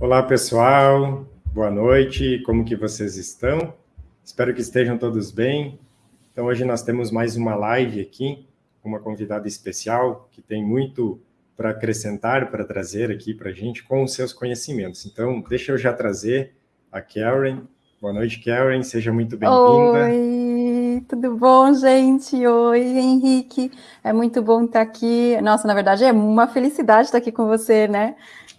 Olá, pessoal. Boa noite. Como que vocês estão? Espero que estejam todos bem. Então, hoje nós temos mais uma live aqui uma convidada especial que tem muito para acrescentar, para trazer aqui para a gente com os seus conhecimentos. Então, deixa eu já trazer a Karen. Boa noite, Karen. Seja muito bem-vinda. Oi, tudo bom, gente? Oi, Henrique. É muito bom estar aqui. Nossa, na verdade, é uma felicidade estar aqui com você, né?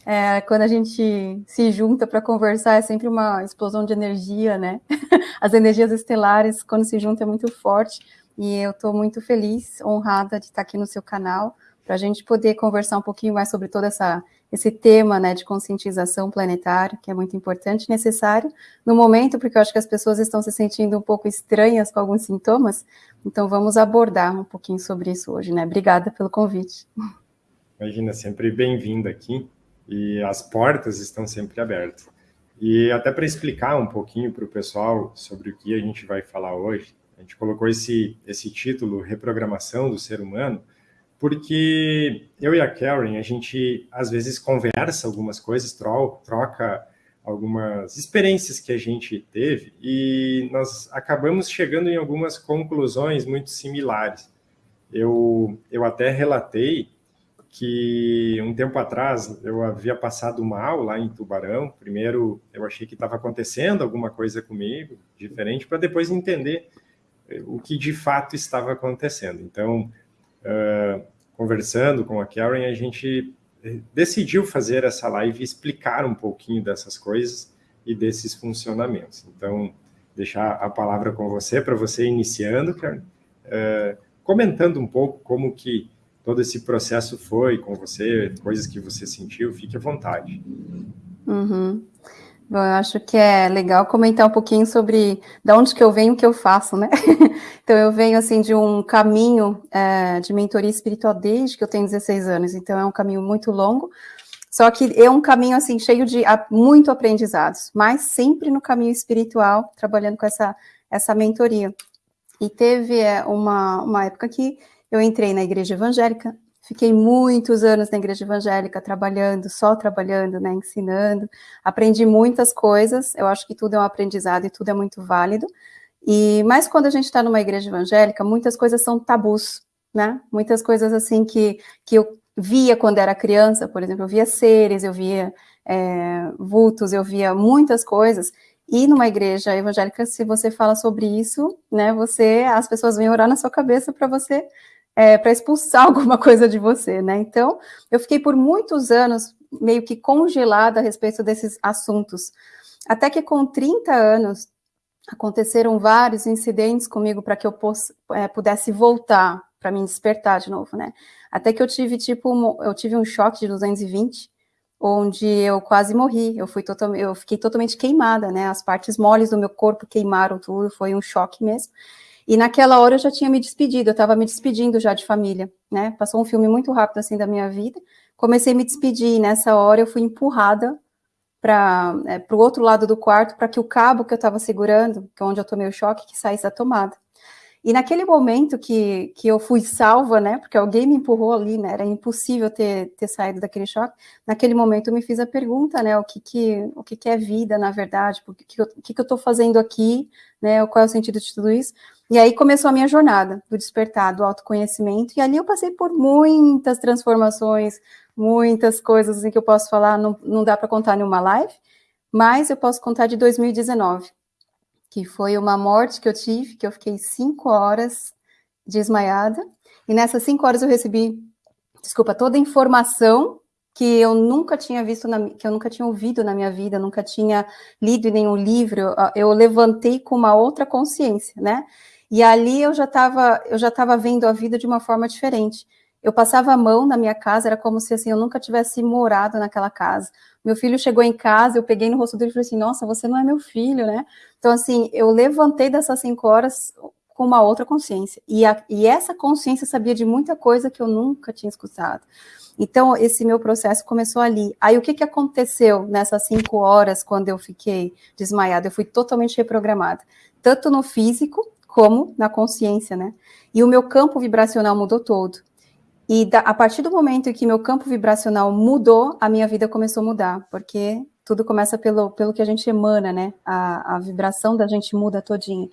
É, quando a gente se junta para conversar, é sempre uma explosão de energia, né? As energias estelares, quando se juntam, é muito forte. E eu estou muito feliz, honrada de estar aqui no seu canal, para a gente poder conversar um pouquinho mais sobre todo essa, esse tema né, de conscientização planetária, que é muito importante e necessário no momento, porque eu acho que as pessoas estão se sentindo um pouco estranhas com alguns sintomas. Então, vamos abordar um pouquinho sobre isso hoje, né? Obrigada pelo convite. Imagina, sempre bem-vinda aqui e as portas estão sempre abertas. E até para explicar um pouquinho para o pessoal sobre o que a gente vai falar hoje, a gente colocou esse, esse título, Reprogramação do Ser Humano, porque eu e a Karen, a gente às vezes conversa algumas coisas, troca algumas experiências que a gente teve e nós acabamos chegando em algumas conclusões muito similares. Eu, eu até relatei que um tempo atrás eu havia passado mal lá em Tubarão. Primeiro eu achei que estava acontecendo alguma coisa comigo, diferente, para depois entender eh, o que de fato estava acontecendo. Então, uh, conversando com a Karen, a gente eh, decidiu fazer essa live explicar um pouquinho dessas coisas e desses funcionamentos. Então, deixar a palavra com você, para você iniciando, Karen, uh, comentando um pouco como que todo esse processo foi com você, coisas que você sentiu, fique à vontade. Uhum. Bom, eu acho que é legal comentar um pouquinho sobre de onde que eu venho, o que eu faço, né? então, eu venho, assim, de um caminho é, de mentoria espiritual desde que eu tenho 16 anos, então é um caminho muito longo, só que é um caminho, assim, cheio de muito aprendizados, mas sempre no caminho espiritual, trabalhando com essa, essa mentoria. E teve é, uma, uma época que eu entrei na igreja evangélica, fiquei muitos anos na igreja evangélica, trabalhando, só trabalhando, né, ensinando, aprendi muitas coisas, eu acho que tudo é um aprendizado e tudo é muito válido, e mas quando a gente está numa igreja evangélica, muitas coisas são tabus, né, muitas coisas assim que, que eu via quando era criança, por exemplo, eu via seres, eu via é, vultos, eu via muitas coisas, e numa igreja evangélica, se você fala sobre isso, né, você, as pessoas vêm orar na sua cabeça para você é, para expulsar alguma coisa de você, né? Então, eu fiquei por muitos anos meio que congelada a respeito desses assuntos. Até que com 30 anos, aconteceram vários incidentes comigo para que eu é, pudesse voltar, para me despertar de novo, né? Até que eu tive, tipo, um, eu tive um choque de 220, onde eu quase morri, eu, fui total, eu fiquei totalmente queimada, né? As partes moles do meu corpo queimaram tudo, foi um choque mesmo. E naquela hora eu já tinha me despedido, eu estava me despedindo já de família, né? Passou um filme muito rápido assim da minha vida. Comecei a me despedir, e nessa hora eu fui empurrada para é, o outro lado do quarto para que o cabo que eu estava segurando, que é onde eu tomei o choque, que saísse da tomada. E naquele momento que, que eu fui salva, né, porque alguém me empurrou ali, né, era impossível ter, ter saído daquele choque, naquele momento eu me fiz a pergunta, né, o que que, o que, que é vida, na verdade, o que, que, eu, estou fazendo aqui, né, qual é o sentido de tudo isso, e aí começou a minha jornada do despertar, do autoconhecimento, e ali eu passei por muitas transformações, muitas coisas assim, que eu posso falar, não, não dá para contar em uma live, mas eu posso contar de 2019, que foi uma morte que eu tive, que eu fiquei cinco horas desmaiada, e nessas cinco horas eu recebi, desculpa, toda a informação que eu nunca tinha visto, na, que eu nunca tinha ouvido na minha vida, nunca tinha lido em nenhum livro, eu, eu levantei com uma outra consciência, né? E ali eu já estava eu já estava vendo a vida de uma forma diferente. Eu passava a mão na minha casa, era como se assim eu nunca tivesse morado naquela casa. Meu filho chegou em casa, eu peguei no rosto dele e falei assim: "Nossa, você não é meu filho, né?". Então assim, eu levantei dessas cinco horas com uma outra consciência. E, a, e essa consciência sabia de muita coisa que eu nunca tinha escutado. Então, esse meu processo começou ali. Aí, o que, que aconteceu nessas cinco horas, quando eu fiquei desmaiada? Eu fui totalmente reprogramada, tanto no físico, como na consciência, né? E o meu campo vibracional mudou todo. E da, a partir do momento em que meu campo vibracional mudou, a minha vida começou a mudar, porque tudo começa pelo, pelo que a gente emana, né? A, a vibração da gente muda todinha.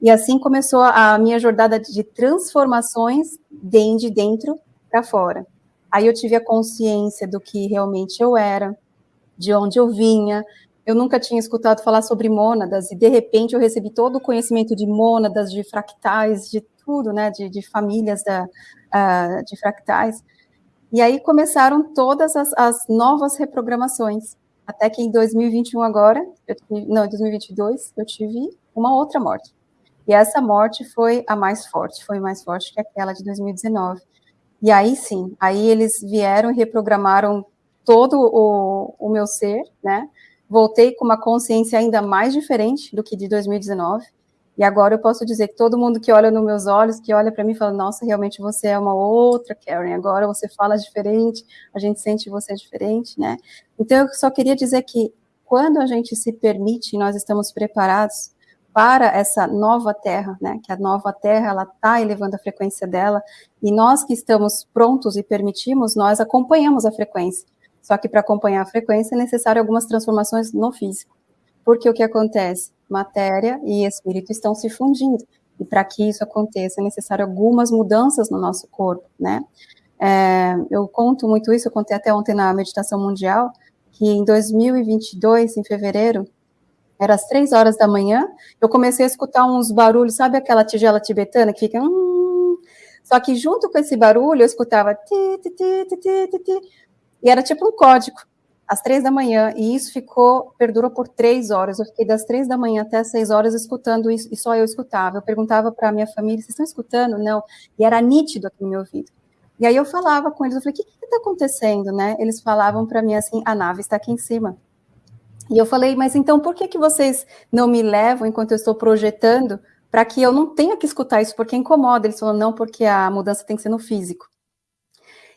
E assim começou a minha jornada de transformações de dentro para fora. Aí eu tive a consciência do que realmente eu era, de onde eu vinha. Eu nunca tinha escutado falar sobre mônadas e de repente eu recebi todo o conhecimento de mônadas, de fractais, de tudo, né? De, de famílias da, uh, de fractais. E aí começaram todas as, as, novas reprogramações. Até que em 2021 agora, eu, não, em 2022, eu tive uma outra morte. E essa morte foi a mais forte, foi mais forte que aquela de 2019. E aí sim, aí eles vieram e reprogramaram todo o, o meu ser, né? Voltei com uma consciência ainda mais diferente do que de 2019. E agora eu posso dizer que todo mundo que olha nos meus olhos, que olha para mim, fala: Nossa, realmente você é uma outra Karen. Agora você fala diferente, a gente sente você diferente, né? Então eu só queria dizer que quando a gente se permite, nós estamos preparados para essa nova Terra, né? Que a nova Terra ela está elevando a frequência dela e nós que estamos prontos e permitimos, nós acompanhamos a frequência. Só que para acompanhar a frequência é necessário algumas transformações no físico. Porque o que acontece? Matéria e espírito estão se fundindo. E para que isso aconteça, é necessário algumas mudanças no nosso corpo, né? É, eu conto muito isso, eu contei até ontem na meditação mundial, que em 2022, em fevereiro, era às três horas da manhã, eu comecei a escutar uns barulhos, sabe aquela tigela tibetana que fica... Hum, só que junto com esse barulho, eu escutava... Ti, ti, ti, e era tipo um código às três da manhã, e isso ficou, perdurou por três horas. Eu fiquei das três da manhã até as seis horas escutando isso, e só eu escutava. Eu perguntava para minha família: vocês estão escutando? Não. E era nítido aqui no meu ouvido. E aí eu falava com eles, eu falei: o que está acontecendo, né? Eles falavam para mim assim: a nave está aqui em cima. E eu falei: mas então por que, que vocês não me levam enquanto eu estou projetando? Para que eu não tenha que escutar isso, porque incomoda. Eles falaram: não, porque a mudança tem que ser no físico.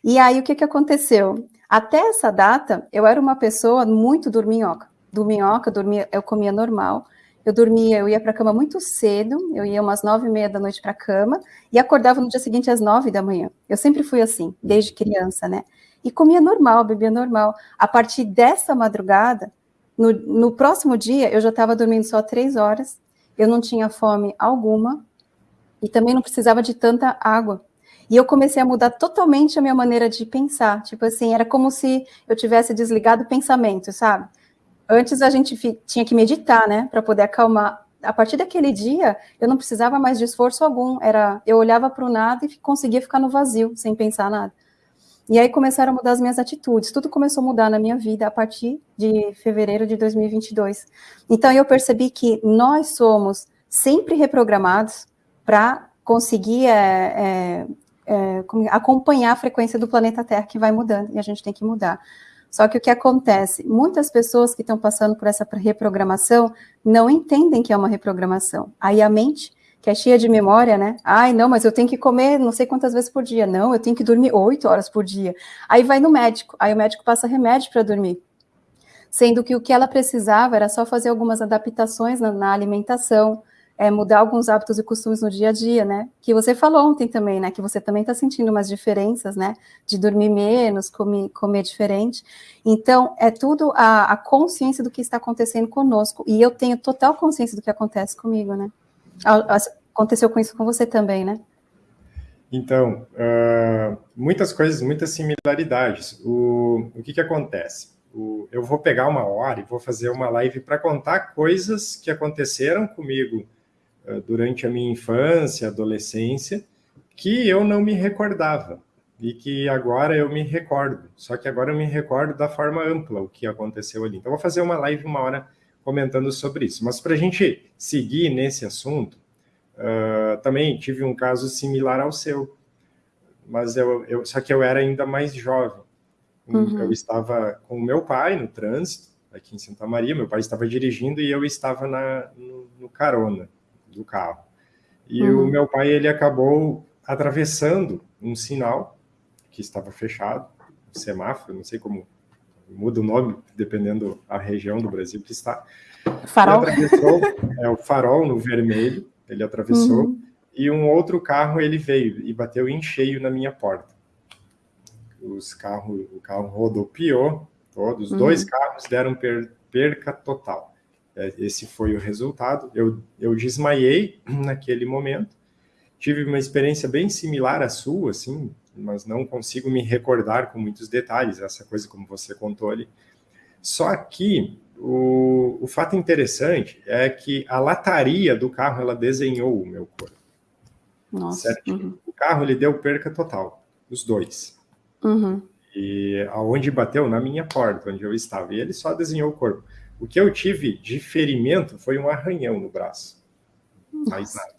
E aí o que, que aconteceu? Até essa data, eu era uma pessoa muito dorminhoca. Dorminhoca, dormia, eu comia normal. Eu dormia, eu ia para a cama muito cedo, eu ia umas nove e meia da noite para a cama e acordava no dia seguinte às nove da manhã. Eu sempre fui assim, desde criança, né? E comia normal, bebia normal. A partir dessa madrugada, no, no próximo dia, eu já estava dormindo só três horas, eu não tinha fome alguma e também não precisava de tanta água. E eu comecei a mudar totalmente a minha maneira de pensar. Tipo assim, era como se eu tivesse desligado o pensamento, sabe? Antes a gente tinha que meditar, né, para poder acalmar. A partir daquele dia, eu não precisava mais de esforço algum. Era, eu olhava para o nada e conseguia ficar no vazio, sem pensar nada. E aí começaram a mudar as minhas atitudes. Tudo começou a mudar na minha vida a partir de fevereiro de 2022. Então eu percebi que nós somos sempre reprogramados para conseguir é, é, é, acompanhar a frequência do planeta Terra que vai mudando e a gente tem que mudar. Só que o que acontece? Muitas pessoas que estão passando por essa reprogramação não entendem que é uma reprogramação. Aí a mente, que é cheia de memória, né? Ai, não, mas eu tenho que comer não sei quantas vezes por dia. Não, eu tenho que dormir oito horas por dia. Aí vai no médico, aí o médico passa remédio para dormir. Sendo que o que ela precisava era só fazer algumas adaptações na, na alimentação, é, mudar alguns hábitos e costumes no dia a dia, né? Que você falou ontem também, né? Que você também está sentindo umas diferenças, né? De dormir menos, comer, comer diferente. Então, é tudo a, a, consciência do que está acontecendo conosco. E eu tenho total consciência do que acontece comigo, né? Aconteceu com isso com você também, né? Então, uh, muitas coisas, muitas similaridades. O, o que, que acontece? O, eu vou pegar uma hora e vou fazer uma live para contar coisas que aconteceram comigo durante a minha infância, adolescência, que eu não me recordava e que agora eu me recordo. Só que agora eu me recordo da forma ampla o que aconteceu ali. Então, vou fazer uma live uma hora comentando sobre isso. Mas para a gente seguir nesse assunto, uh, também tive um caso similar ao seu, mas eu, eu só que eu era ainda mais jovem. Uhum. Eu estava com o meu pai no trânsito aqui em Santa Maria. Meu pai estava dirigindo e eu estava na, no, no carona do carro. E uhum. o meu pai, ele acabou atravessando um sinal que estava fechado, um semáforo, não sei como muda o nome, dependendo a região do Brasil que está. Farol. Ele atravessou, é, o farol no vermelho, ele atravessou, uhum. e um outro carro ele veio e bateu em cheio na minha porta. Os carro, o carro rodopiou Todos, uhum. dois carros deram per, perca total. É, esse foi o resultado. Eu, eu desmaiei naquele momento. Tive uma experiência bem similar à sua, assim, mas não consigo me recordar com muitos detalhes, essa coisa como você contou ali. Só que o, o fato interessante é que a lataria do carro, ela desenhou o meu corpo. Nossa. Uhum. O carro, ele deu perca total, os dois. Uhum. E aonde bateu? Na minha porta, onde eu estava. E ele só desenhou o corpo. O que eu tive de ferimento foi um arranhão no braço. Mais nada.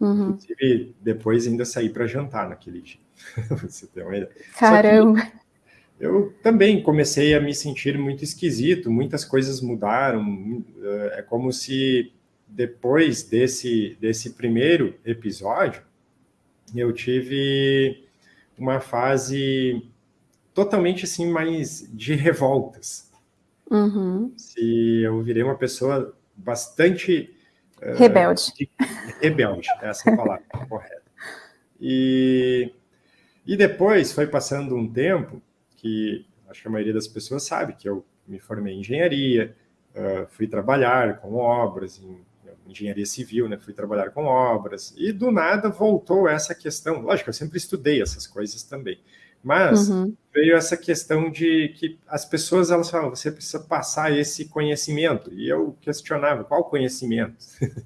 Uhum. Inclusive, depois ainda saí para jantar naquele dia. Você tem uma ideia. Caramba! Eu também comecei a me sentir muito esquisito, muitas coisas mudaram. É como se depois desse, desse primeiro episódio, eu tive uma fase totalmente assim mais de revoltas. Uhum. Se eu virei uma pessoa bastante uh, rebelde. De, rebelde, essa é a palavra correta. E, e depois foi passando um tempo que acho que a maioria das pessoas sabe que eu me formei em engenharia, uh, fui trabalhar com obras em engenharia civil, né? Fui trabalhar com obras e do nada voltou essa questão. Lógico, eu sempre estudei essas coisas também, mas uhum. veio essa questão de que as pessoas elas falam, você precisa passar esse conhecimento e eu questionava qual conhecimento,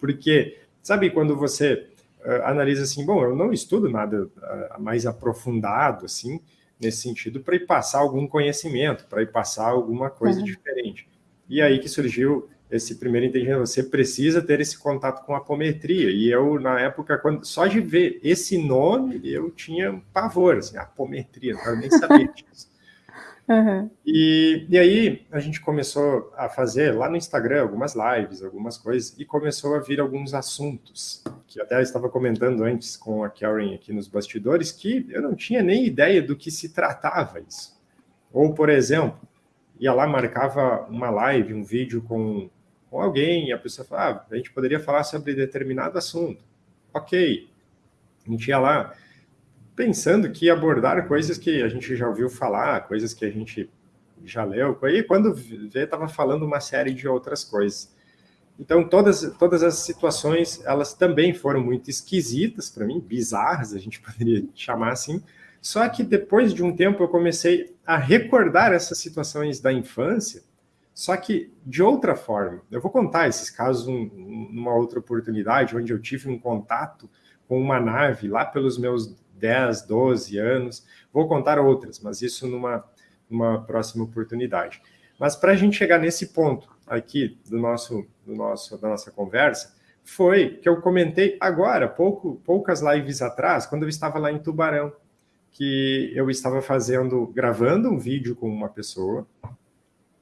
porque sabe quando você uh, analisa assim, bom, eu não estudo nada uh, mais aprofundado assim nesse sentido para ir passar algum conhecimento, para ir passar alguma coisa uhum. diferente. E aí que surgiu esse primeiro entendimento, você precisa ter esse contato com a apometria. E eu, na época, quando, só de ver esse nome, eu tinha pavor, assim, apometria, eu nem sabia disso. Uhum. E, e aí a gente começou a fazer lá no Instagram algumas lives, algumas coisas, e começou a vir alguns assuntos, que até eu estava comentando antes com a Karen aqui nos bastidores, que eu não tinha nem ideia do que se tratava isso. Ou, por exemplo, ia lá, marcava uma live, um vídeo com, com alguém, e a pessoa falava, ah, a gente poderia falar sobre determinado assunto. Ok. A gente ia lá, pensando que abordar coisas que a gente já ouviu falar, coisas que a gente já leu, e quando vê, estava falando uma série de outras coisas. Então, todas, todas as situações, elas também foram muito esquisitas para mim, bizarras, a gente poderia chamar assim, só que depois de um tempo eu comecei a recordar essas situações da infância, só que de outra forma. Eu vou contar esses casos um, numa outra oportunidade, onde eu tive um contato com uma nave lá pelos meus 10, 12 anos. Vou contar outras, mas isso numa, numa próxima oportunidade. Mas para a gente chegar nesse ponto aqui do nosso, do nosso, da nossa conversa, foi que eu comentei agora, pouco, poucas lives atrás, quando eu estava lá em Tubarão, que eu estava fazendo, gravando um vídeo com uma pessoa,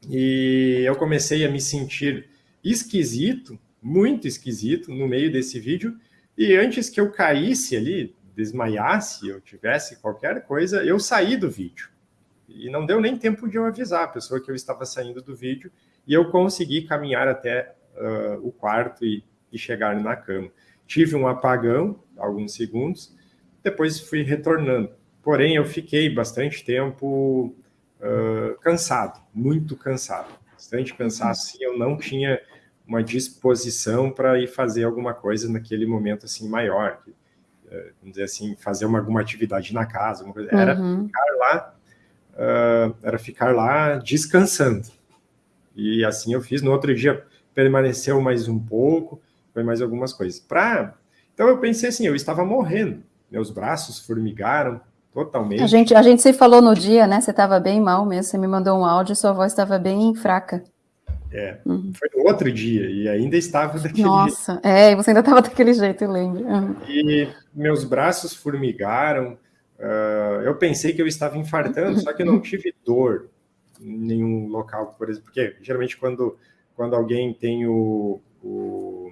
e eu comecei a me sentir esquisito, muito esquisito, no meio desse vídeo, e antes que eu caísse ali, desmaiasse, eu tivesse qualquer coisa, eu saí do vídeo. E não deu nem tempo de eu avisar a pessoa que eu estava saindo do vídeo, e eu consegui caminhar até uh, o quarto e, e chegar na cama. Tive um apagão, alguns segundos, depois fui retornando. Porém, eu fiquei bastante tempo uh, cansado, muito cansado. Bastante cansado, sim, eu não tinha uma disposição para ir fazer alguma coisa naquele momento assim maior, eh, vamos dizer assim, fazer uma, alguma atividade na casa, era uhum. ficar lá, uh, era ficar lá descansando. E assim eu fiz. No outro dia permaneceu mais um pouco, foi mais algumas coisas. Pra... Então eu pensei assim, eu estava morrendo, meus braços formigaram totalmente. A gente, a gente se falou no dia, né? Você estava bem mal mesmo, você me mandou um áudio, sua voz estava bem fraca. É, uhum. foi no outro dia e ainda estava daquele Nossa, jeito. é, você ainda estava daquele jeito, eu lembro. Uhum. E meus braços formigaram, uh, eu pensei que eu estava infartando, só que eu não tive dor em nenhum local, por exemplo, porque geralmente quando, quando alguém tem o, o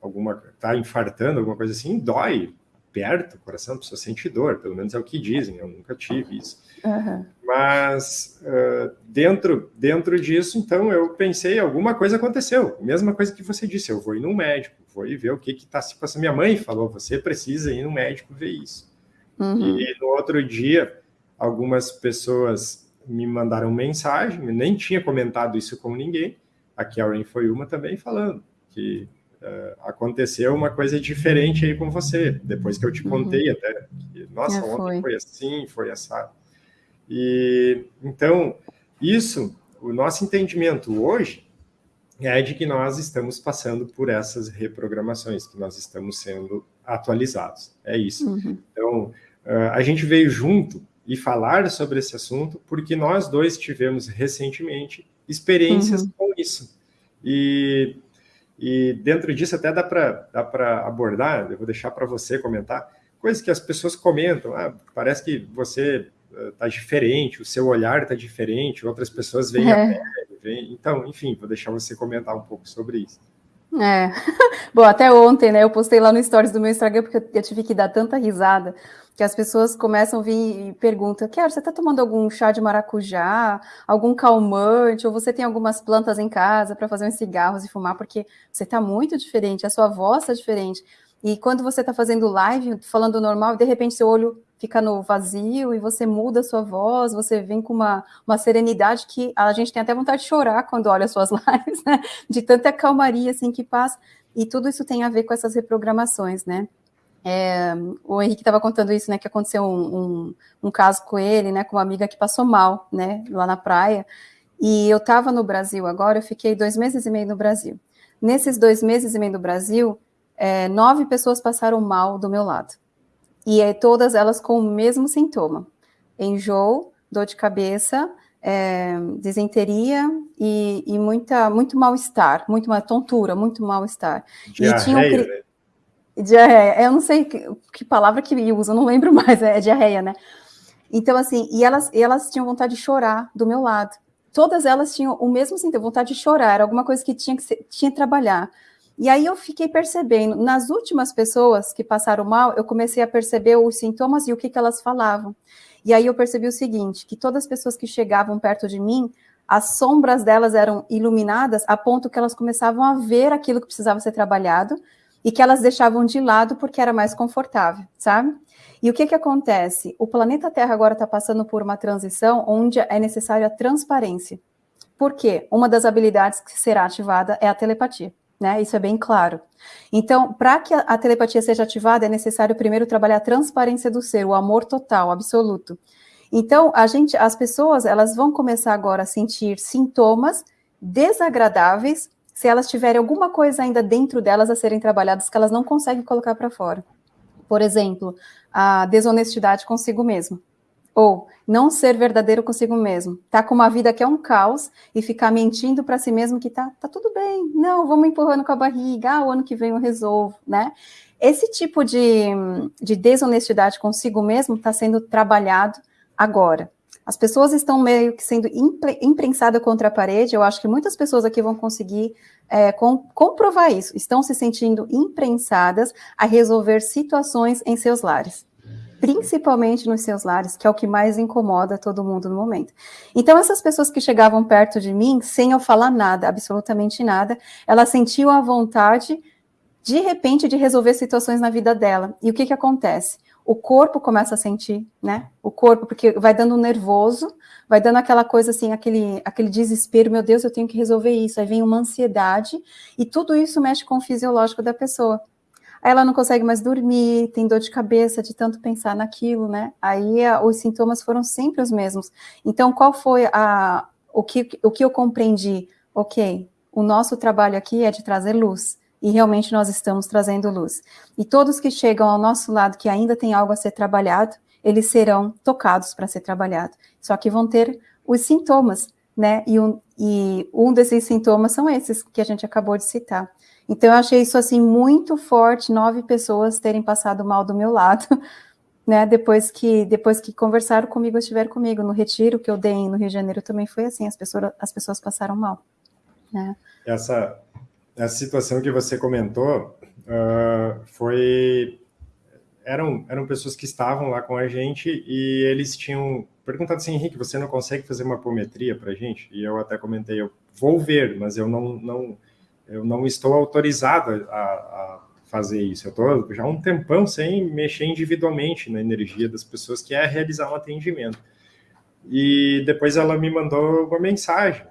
alguma, tá infartando, alguma coisa assim, dói, perto, o coração, a pessoa sente dor, pelo menos é o que dizem, eu nunca tive isso. Uhum. Mas uh, dentro, dentro disso, então, eu pensei, alguma coisa aconteceu. Mesma coisa que você disse, eu vou ir no médico, vou ir ver o que está se passando. Minha mãe falou, você precisa ir no médico ver isso. Uhum. E no outro dia, algumas pessoas me mandaram mensagem, nem tinha comentado isso com ninguém, a Karen foi uma também falando que uh, aconteceu uma coisa diferente aí com você, depois que eu te uhum. contei uhum. até, que, nossa, é, ontem foi. foi assim, foi assado. E, então, isso, o nosso entendimento hoje é de que nós estamos passando por essas reprogramações, que nós estamos sendo atualizados. É isso. Uhum. Então, uh, a gente veio junto e falar sobre esse assunto porque nós dois tivemos recentemente experiências uhum. com isso. E, e dentro disso até dá para abordar, eu vou deixar para você comentar, coisas que as pessoas comentam, ah, parece que você está uh, diferente, o seu olhar está diferente, outras pessoas veem é. a pele, veem... então, enfim, vou deixar você comentar um pouco sobre isso. É, bom, até ontem, né, eu postei lá no stories do meu Instagram, porque eu tive que dar tanta risada, que as pessoas começam a vir e perguntam, Quero, você está tomando algum chá de maracujá, algum calmante, ou você tem algumas plantas em casa para fazer uns cigarros e fumar, porque você está muito diferente, a sua voz está diferente. E quando você está fazendo live, falando normal, de repente seu olho fica no vazio e você muda a sua voz, você vem com uma, uma serenidade que a gente tem até vontade de chorar quando olha as suas lives, né? De tanta calmaria assim que passa. E tudo isso tem a ver com essas reprogramações, né? É, o Henrique estava contando isso, né? Que aconteceu um, um, um, caso com ele, né? Com uma amiga que passou mal, né? Lá na praia. E eu estava no Brasil agora, eu fiquei dois meses e meio no Brasil. Nesses dois meses e meio no Brasil, é, nove pessoas passaram mal do meu lado. E é, todas elas com o mesmo sintoma: enjoo, dor de cabeça, é, desenteria e, e, muita, muito mal-estar, muito uma tontura, muito mal-estar. Diarreia, e tinha um, né? Diarreia, eu não sei que, que palavra que usa, não lembro mais, é, é diarreia, né? Então, assim, e elas, e elas tinham vontade de chorar do meu lado. Todas elas tinham o mesmo sintoma, vontade de chorar, era alguma coisa que tinha que, ser, tinha que trabalhar. E aí eu fiquei percebendo, nas últimas pessoas que passaram mal, eu comecei a perceber os sintomas e o que, que elas falavam. E aí eu percebi o seguinte, que todas as pessoas que chegavam perto de mim, as sombras delas eram iluminadas a ponto que elas começavam a ver aquilo que precisava ser trabalhado e que elas deixavam de lado porque era mais confortável, sabe? E o que que acontece? O planeta Terra agora está passando por uma transição onde é necessária a transparência. Por quê? Uma das habilidades que será ativada é a telepatia né? Isso é bem claro. Então, para que a telepatia seja ativada, é necessário primeiro trabalhar a transparência do ser, o amor total, absoluto. Então, a gente, as pessoas, elas vão começar agora a sentir sintomas desagradáveis se elas tiverem alguma coisa ainda dentro delas a serem trabalhadas que elas não conseguem colocar para fora. Por exemplo, a desonestidade consigo mesma. Ou não ser verdadeiro consigo mesmo. Tá com uma vida que é um caos e ficar mentindo para si mesmo que tá, tá tudo bem. Não, vamos empurrando com a barriga. Ah, o ano que vem eu resolvo, né? Esse tipo de, de desonestidade consigo mesmo está sendo trabalhado agora. As pessoas estão meio que sendo imprensadas contra a parede. Eu acho que muitas pessoas aqui vão conseguir é, com, comprovar isso. Estão se sentindo imprensadas a resolver situações em seus lares principalmente nos seus lares, que é o que mais incomoda todo mundo no momento. Então, essas pessoas que chegavam perto de mim, sem eu falar nada, absolutamente nada, elas sentiam a vontade, de repente, de resolver situações na vida dela. E o que que acontece? O corpo começa a sentir, né? O corpo, porque vai dando um nervoso, vai dando aquela coisa assim, aquele, aquele desespero, meu Deus, eu tenho que resolver isso. Aí vem uma ansiedade, e tudo isso mexe com o fisiológico da pessoa. Aí ela não consegue mais dormir, tem dor de cabeça de tanto pensar naquilo, né? Aí a, os sintomas foram sempre os mesmos. Então, qual foi a, o, que, o que eu compreendi? Ok, o nosso trabalho aqui é de trazer luz. E realmente nós estamos trazendo luz. E todos que chegam ao nosso lado que ainda tem algo a ser trabalhado, eles serão tocados para ser trabalhado. Só que vão ter os sintomas, né? E um, e um desses sintomas são esses que a gente acabou de citar. Então, eu achei isso, assim, muito forte, nove pessoas terem passado mal do meu lado, né, depois que, depois que conversaram comigo, estiveram comigo, no retiro que eu dei no Rio de Janeiro também foi assim, as pessoas, as pessoas passaram mal. Né. Essa, essa situação que você comentou uh, foi... Eram, eram pessoas que estavam lá com a gente e eles tinham perguntado assim, Henrique, você não consegue fazer uma apometria para a gente? E eu até comentei, eu vou ver, mas eu não, não eu não estou autorizado a, a fazer isso. Eu estou já há um tempão sem mexer individualmente na energia das pessoas, que é realizar um atendimento. e depois ela me mandou uma mensagem,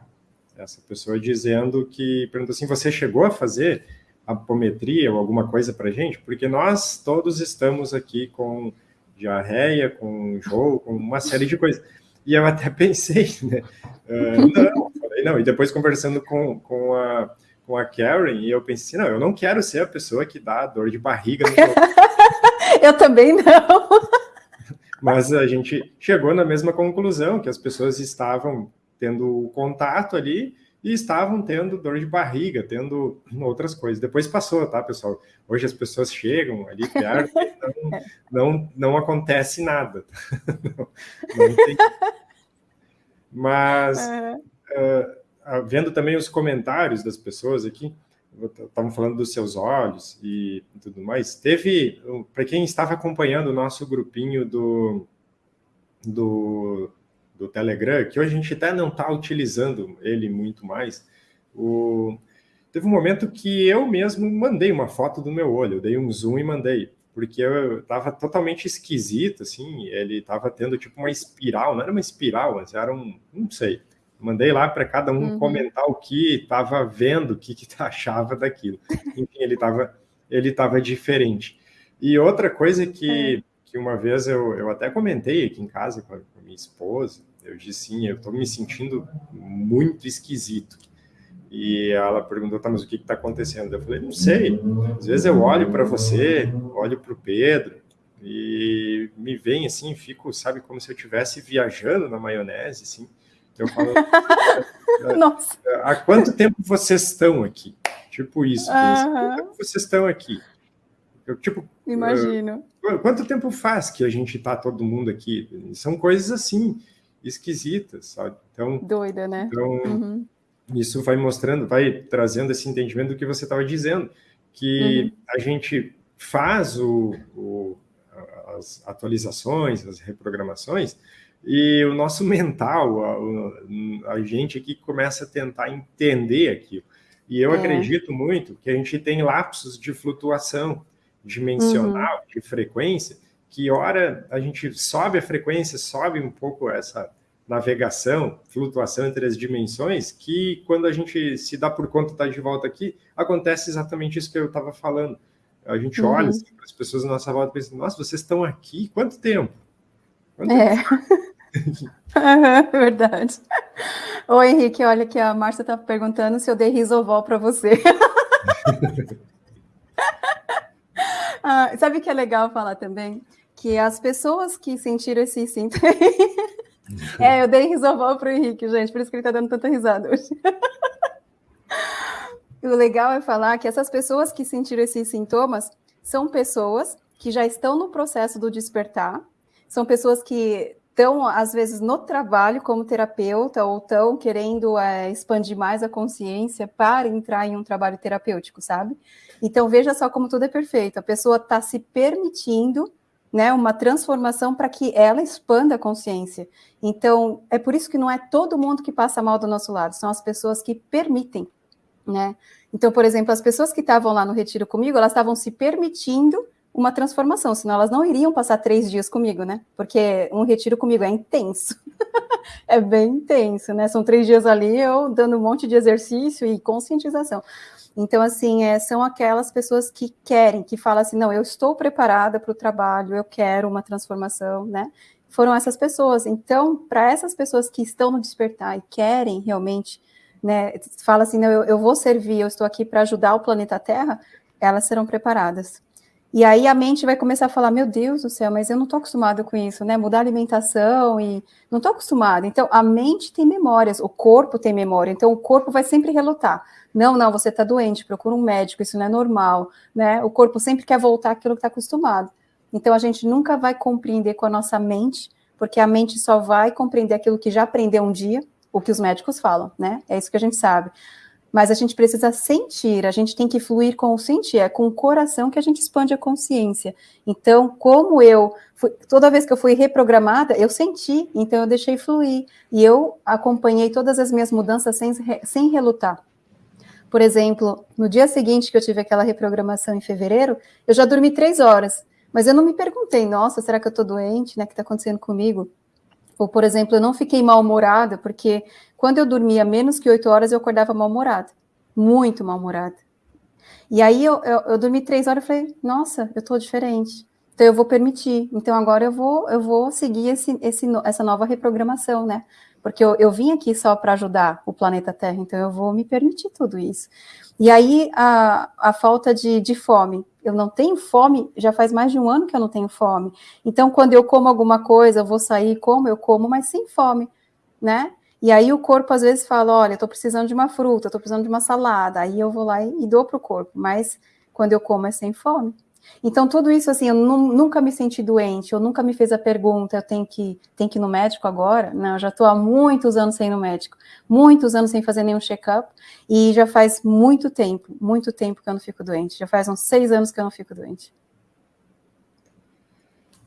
essa pessoa dizendo que, perguntou assim, você chegou a fazer apometria ou alguma coisa para gente? Porque nós todos estamos aqui com diarreia, com enjoo, com uma série de coisas. E eu até pensei, né? Uh, não, falei, não. E depois conversando com, com, a, com a Karen, e eu pensei, não, eu não quero ser a pessoa que dá dor de barriga no Eu também não. Mas a gente chegou na mesma conclusão, que as pessoas estavam tendo contato ali e estavam tendo dor de barriga, tendo outras coisas. Depois passou, tá, pessoal? Hoje as pessoas chegam ali perto não, não, não acontece nada. não, não tem... Mas, uh, vendo também os comentários das pessoas aqui, estavam falando dos seus olhos e tudo mais, teve, para quem estava acompanhando o nosso grupinho do, do do Telegram, que hoje a gente até não está utilizando ele muito mais, o... teve um momento que eu mesmo mandei uma foto do meu olho, eu dei um zoom e mandei, porque eu estava totalmente esquisito, assim, ele estava tendo tipo uma espiral, não era uma espiral, mas era um, não sei, mandei lá para cada um uhum. comentar o que estava vendo, o que, que achava daquilo. Enfim, ele estava ele tava diferente. E outra coisa que, é. que uma vez eu, eu até comentei aqui em casa com a, com a minha esposa, eu disse, sim, eu estou me sentindo muito esquisito. E ela perguntou, tá, mas o que está acontecendo? Eu falei, não sei. Às vezes eu olho para você, olho para o Pedro, e me vem assim, fico, sabe, como se eu estivesse viajando na maionese, assim. Eu falo, Nossa. há quanto tempo vocês estão aqui? Tipo isso. Uhum. Quanto tempo vocês estão aqui? Eu, tipo, Imagino. Uh, quanto tempo faz que a gente está todo mundo aqui? São coisas assim esquisitas, sabe? Então, Doida, né? Então, uhum. isso vai mostrando, vai trazendo esse entendimento do que você estava dizendo, que uhum. a gente faz o, o, as atualizações, as reprogramações, e o nosso mental, a, a, gente aqui começa a tentar entender aquilo. E eu é. acredito muito que a gente tem lapsos de flutuação dimensional, uhum. de frequência, que hora a gente sobe a frequência, sobe um pouco essa navegação, flutuação entre as dimensões, que quando a gente se dá por conta de estar de volta aqui, acontece exatamente isso que eu estava falando. A gente uhum. olha assim, para as pessoas na nossa volta e pensa, nossa, vocês estão aqui? Quanto tempo? Quanto é. Tempo? Verdade. Oi, Henrique, olha que a Márcia está perguntando se eu dei risovol para você. ah, sabe o que é legal falar também? Que as pessoas que sentiram esse sintoma é, eu dei risovol para o Henrique, gente, por isso que ele está dando tanta risada hoje. o legal é falar que essas pessoas que sentiram esses sintomas são pessoas que já estão no processo do despertar, são pessoas que estão, às vezes, no trabalho como terapeuta ou estão querendo é, expandir mais a consciência para entrar em um trabalho terapêutico, sabe? Então, veja só como tudo é perfeito. A pessoa está se permitindo né, uma transformação para que ela expanda a consciência. Então, é por isso que não é todo mundo que passa mal do nosso lado, são as pessoas que permitem, né? Então, por exemplo, as pessoas que estavam lá no retiro comigo, elas estavam se permitindo uma transformação, senão elas não iriam passar três dias comigo, né? Porque um retiro comigo é intenso, é bem intenso, né? São três dias ali eu dando um monte de exercício e conscientização. Então, assim, é, são aquelas pessoas que querem, que falam assim, não, eu estou preparada para o trabalho, eu quero uma transformação, né? Foram essas pessoas. Então, para essas pessoas que estão no despertar e querem realmente, né, fala assim, não, eu, eu vou servir, eu estou aqui para ajudar o planeta Terra, elas serão preparadas. E aí a mente vai começar a falar, meu Deus do céu, mas eu não estou acostumado com isso, né? Mudar a alimentação e não estou acostumado. Então, a mente tem memórias, o corpo tem memória, então o corpo vai sempre relutar. Não, não, você está doente, procura um médico, isso não é normal, né? O corpo sempre quer voltar àquilo que está acostumado. Então, a gente nunca vai compreender com a nossa mente, porque a mente só vai compreender aquilo que já aprendeu um dia, o que os médicos falam, né? É isso que a gente sabe mas a gente precisa sentir, a gente tem que fluir com o sentir, é com o coração que a gente expande a consciência. Então, como eu, fui, toda vez que eu fui reprogramada, eu senti, então eu deixei fluir, e eu acompanhei todas as minhas mudanças sem, sem relutar. Por exemplo, no dia seguinte que eu tive aquela reprogramação em fevereiro, eu já dormi três horas, mas eu não me perguntei, nossa, será que eu estou doente, né, o que está acontecendo comigo? Ou, por exemplo, eu não fiquei mal-humorada, porque quando eu dormia menos que oito horas, eu acordava mal-humorada. Muito mal-humorada. E aí eu, eu, eu, dormi três horas e falei, nossa, eu tô diferente. Então eu vou permitir. Então agora eu vou, eu vou seguir esse, esse, essa nova reprogramação, né? Porque eu, eu vim aqui só para ajudar o planeta Terra, então eu vou me permitir tudo isso. E aí a, a falta de, de fome. Eu não tenho fome, já faz mais de um ano que eu não tenho fome. Então, quando eu como alguma coisa, eu vou sair, como, eu como, mas sem fome, né? E aí o corpo às vezes fala, olha, estou precisando de uma fruta, estou precisando de uma salada, aí eu vou lá e, e dou para o corpo, mas quando eu como é sem fome. Então, tudo isso, assim, eu nunca me senti doente, eu nunca me fez a pergunta, eu tenho que, tenho que ir no médico agora? Não, eu já estou há muitos anos sem ir no médico, muitos anos sem fazer nenhum check-up, e já faz muito tempo, muito tempo que eu não fico doente, já faz uns seis anos que eu não fico doente.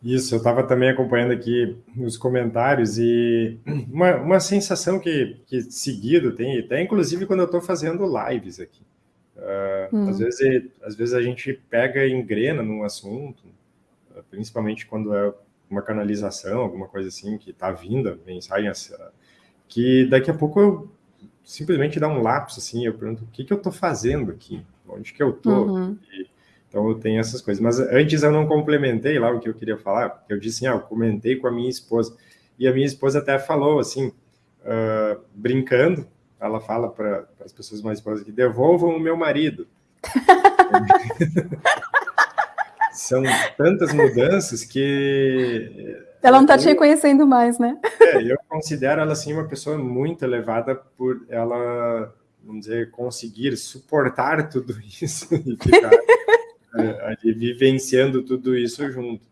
Isso, eu estava também acompanhando aqui nos comentários e uma, uma sensação que, que seguido tem, até inclusive quando eu estou fazendo lives aqui. Uh, hum. às, vezes, às vezes a gente pega e engrena num assunto, principalmente quando é uma canalização, alguma coisa assim, que está vindo, mensagem, que daqui a pouco eu simplesmente dá um lapso, assim, eu pergunto, o que, que eu estou fazendo aqui? Onde que eu estou? Uhum. Então eu tenho essas coisas. Mas antes eu não complementei lá o que eu queria falar, eu disse assim, ah, eu comentei com a minha esposa. E a minha esposa até falou assim, uh, brincando, ela fala para as pessoas mais esposas que devolvam o meu marido. São tantas mudanças que... Ela não está te reconhecendo mais, né? É, eu considero ela, assim, uma pessoa muito elevada por ela, vamos dizer, conseguir suportar tudo isso e ficar ali vivenciando tudo isso junto.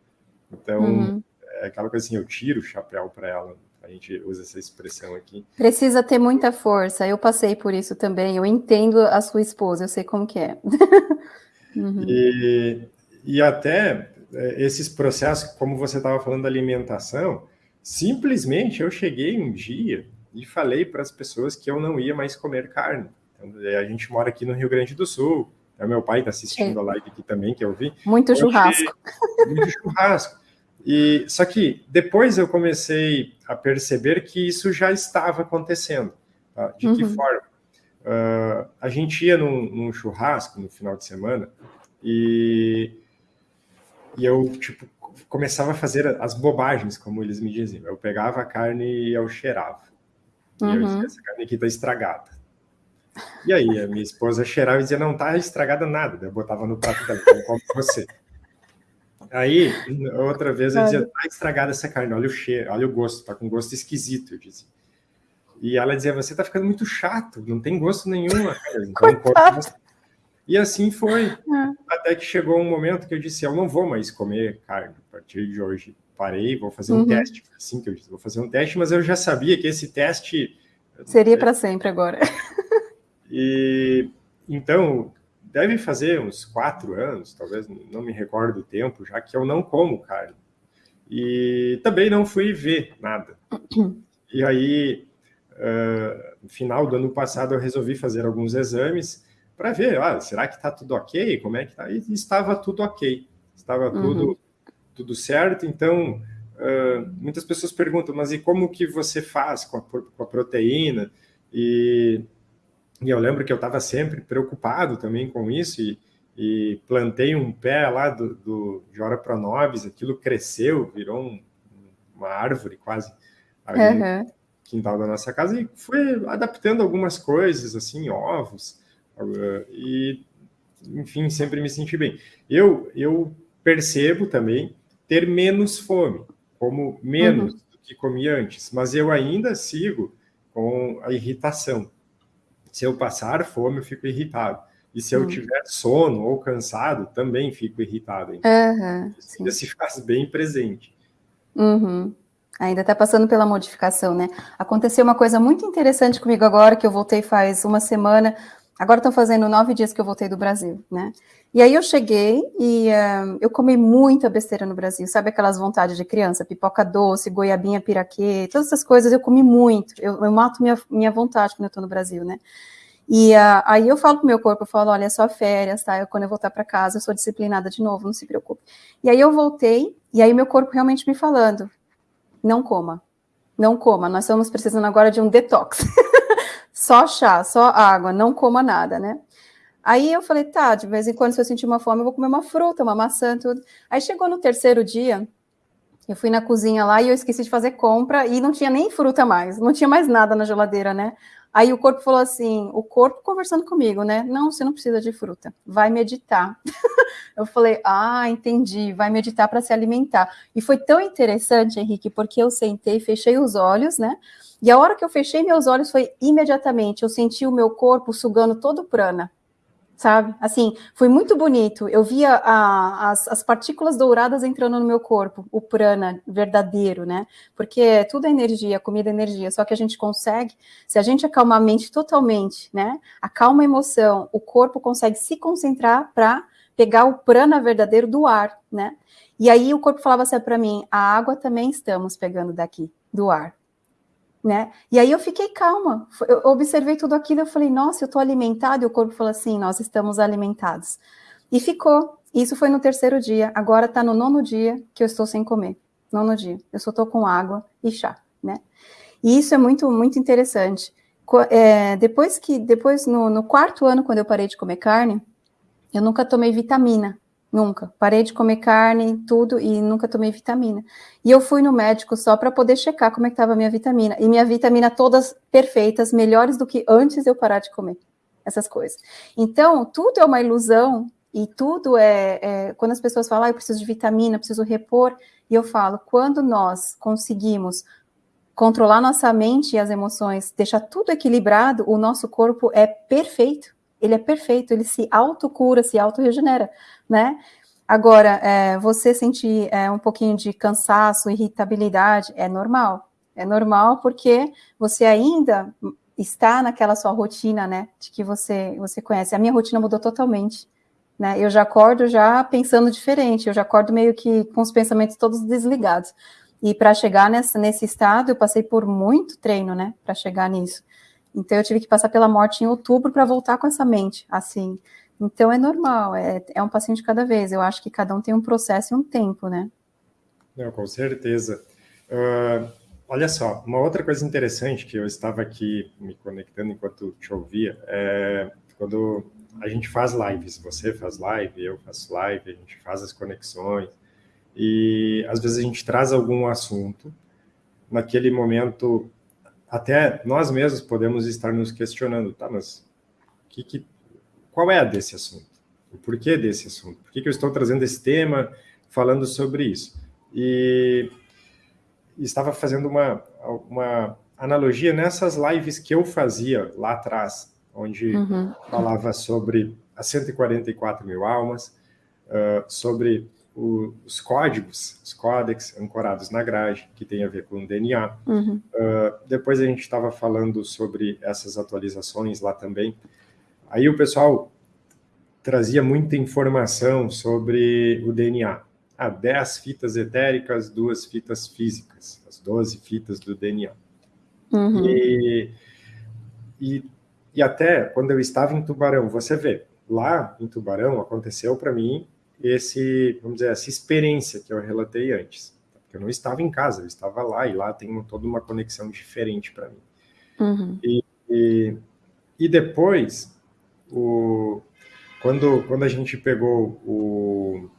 Então, uhum. é aquela coisa assim, eu tiro o chapéu para ela, a gente usa essa expressão aqui. Precisa ter muita força, eu passei por isso também, eu entendo a sua esposa, eu sei como que é. uhum. e, e até é, esses processos, como você estava falando da alimentação, simplesmente eu cheguei um dia e falei para as pessoas que eu não ia mais comer carne. Então, a gente mora aqui no Rio Grande do Sul, é meu pai está assistindo Sim. a live aqui também, que eu vi. Muito churrasco. Muito churrasco. E, só que depois eu comecei a perceber que isso já estava acontecendo. Tá? De uhum. que forma? Uh, a gente ia num, num, churrasco no final de semana e, e eu, tipo, começava a fazer as bobagens, como eles me diziam. Eu pegava a carne e eu cheirava. Uhum. E eu dizia, uhum. essa carne aqui está estragada. E aí, a minha esposa cheirava e dizia, não tá estragada nada. Eu botava no prato dela, então como você. Aí, outra vez, eu dizia, tá estragada essa carne, olha o cheiro, olha o gosto, tá com gosto esquisito, eu dizia. E ela dizia, você tá ficando muito chato, não tem gosto nenhum. Então, e assim foi, é. até que chegou um momento que eu disse, eu não vou mais comer carne a partir de hoje. Parei, vou fazer um uhum. teste, assim que eu disse, vou fazer um teste, mas eu já sabia que esse teste... Seria para sempre agora. E então deve fazer uns quatro anos, talvez não me recordo o tempo, já que eu não como carne. E também não fui ver nada. E aí, uh, no final do ano passado, eu resolvi fazer alguns exames para ver, ah, será que está tudo ok? Como é que está? E estava tudo ok, estava uhum. tudo, tudo certo. Então, uh, muitas pessoas perguntam, mas e como que você faz com a, com a proteína? E e eu lembro que eu estava sempre preocupado também com isso e, e plantei um pé lá do, do, de Ora Pronobis, aquilo cresceu, virou um, uma árvore quase ali uhum. no quintal da nossa casa e fui adaptando algumas coisas, assim, ovos, uh, e, enfim, sempre me senti bem. Eu, eu percebo também ter menos fome, como menos uhum. do que comia antes, mas eu ainda sigo com a irritação. Se eu passar fome, eu fico irritado. E se eu hum. tiver sono ou cansado, também fico irritado. Então, uhum, ainda se faz bem presente. Uhum. Ainda está passando pela modificação, né? Aconteceu uma coisa muito interessante comigo agora, que eu voltei faz uma semana. Agora estão fazendo nove dias que eu voltei do Brasil, né? E aí eu cheguei e uh, eu comi muita besteira no Brasil, sabe aquelas vontades de criança, pipoca doce, goiabinha piraquê, todas essas coisas eu comi muito, eu, eu mato minha, minha vontade quando eu tô no Brasil, né? E uh, aí eu falo pro meu corpo, eu falo, olha, é só férias, tá? Eu, quando eu voltar para casa, eu sou disciplinada de novo, não se preocupe. E aí eu voltei, e aí meu corpo realmente me falando, não coma, não coma, nós estamos precisando agora de um detox. só chá, só água, não coma nada, né? Aí eu falei, tá, de vez em quando, se eu sentir uma fome, eu vou comer uma fruta, uma maçã, tudo. Aí chegou no terceiro dia, eu fui na cozinha lá e eu esqueci de fazer compra e não tinha nem fruta mais, não tinha mais nada na geladeira, né? Aí o corpo falou assim, o corpo conversando comigo, né? Não, você não precisa de fruta, vai meditar. eu falei, ah, entendi, vai meditar para se alimentar. E foi tão interessante, Henrique, porque eu sentei, fechei os olhos, né? E a hora que eu fechei meus olhos foi imediatamente, eu senti o meu corpo sugando todo o prana sabe? Assim, foi muito bonito. Eu via a, as, as, partículas douradas entrando no meu corpo, o prana verdadeiro, né? Porque tudo é energia, comida é energia, só que a gente consegue, se a gente acalmar a mente totalmente, né? Acalma a emoção, o corpo consegue se concentrar para pegar o prana verdadeiro do ar, né? E aí o corpo falava assim para mim, a água também estamos pegando daqui, do ar né? E aí eu fiquei calma, eu observei tudo aquilo, eu falei, nossa, eu estou alimentado, e o corpo falou assim, nós estamos alimentados. E ficou, isso foi no terceiro dia, agora está no nono dia que eu estou sem comer, nono dia, eu só estou com água e chá, né? E isso é muito, muito interessante. É, depois que, depois no, no quarto ano, quando eu parei de comer carne, eu nunca tomei vitamina, Nunca. Parei de comer carne, tudo, e nunca tomei vitamina. E eu fui no médico só para poder checar como é que estava a minha vitamina. E minha vitamina todas perfeitas, melhores do que antes eu parar de comer essas coisas. Então, tudo é uma ilusão e tudo é, é quando as pessoas falam, ah, eu preciso de vitamina, preciso repor, e eu falo, quando nós conseguimos controlar nossa mente e as emoções, deixar tudo equilibrado, o nosso corpo é perfeito ele é perfeito, ele se autocura, se autorregenera, né? Agora, é, você sentir é, um pouquinho de cansaço, irritabilidade, é normal. É normal porque você ainda está naquela sua rotina, né, de que você, você conhece. A minha rotina mudou totalmente, né? Eu já acordo já pensando diferente, eu já acordo meio que com os pensamentos todos desligados. E para chegar nessa, nesse estado, eu passei por muito treino, né, para chegar nisso. Então eu tive que passar pela morte em outubro para voltar com essa mente, assim. Então é normal, é, é um de cada vez. Eu acho que cada um tem um processo e um tempo, né? Não, com certeza. Uh, olha só, uma outra coisa interessante que eu estava aqui me conectando enquanto te ouvia, é quando a gente faz lives, você faz live, eu faço live, a gente faz as conexões, e às vezes a gente traz algum assunto, naquele momento até nós mesmos podemos estar nos questionando, tá, mas que, que, qual é a desse assunto? O porquê desse assunto? Por que, que eu estou trazendo esse tema, falando sobre isso? E, estava fazendo uma, uma analogia nessas lives que eu fazia lá atrás, onde uhum. falava sobre as 144 mil almas, uh, sobre o, os códigos, os códex ancorados na grade, que tem a ver com o DNA. Uhum. Uh, depois a gente estava falando sobre essas atualizações lá também. Aí o pessoal trazia muita informação sobre o DNA. Ah, 10 fitas etéricas, duas fitas físicas, as 12 fitas do DNA. Uhum. E, e, e até quando eu estava em Tubarão, você vê, lá em Tubarão aconteceu para mim esse, vamos dizer, essa experiência que eu relatei antes. Porque eu não estava em casa, eu estava lá, e lá tem toda uma conexão diferente para mim. Uhum. E, e, e, depois, o, quando, quando a gente pegou o,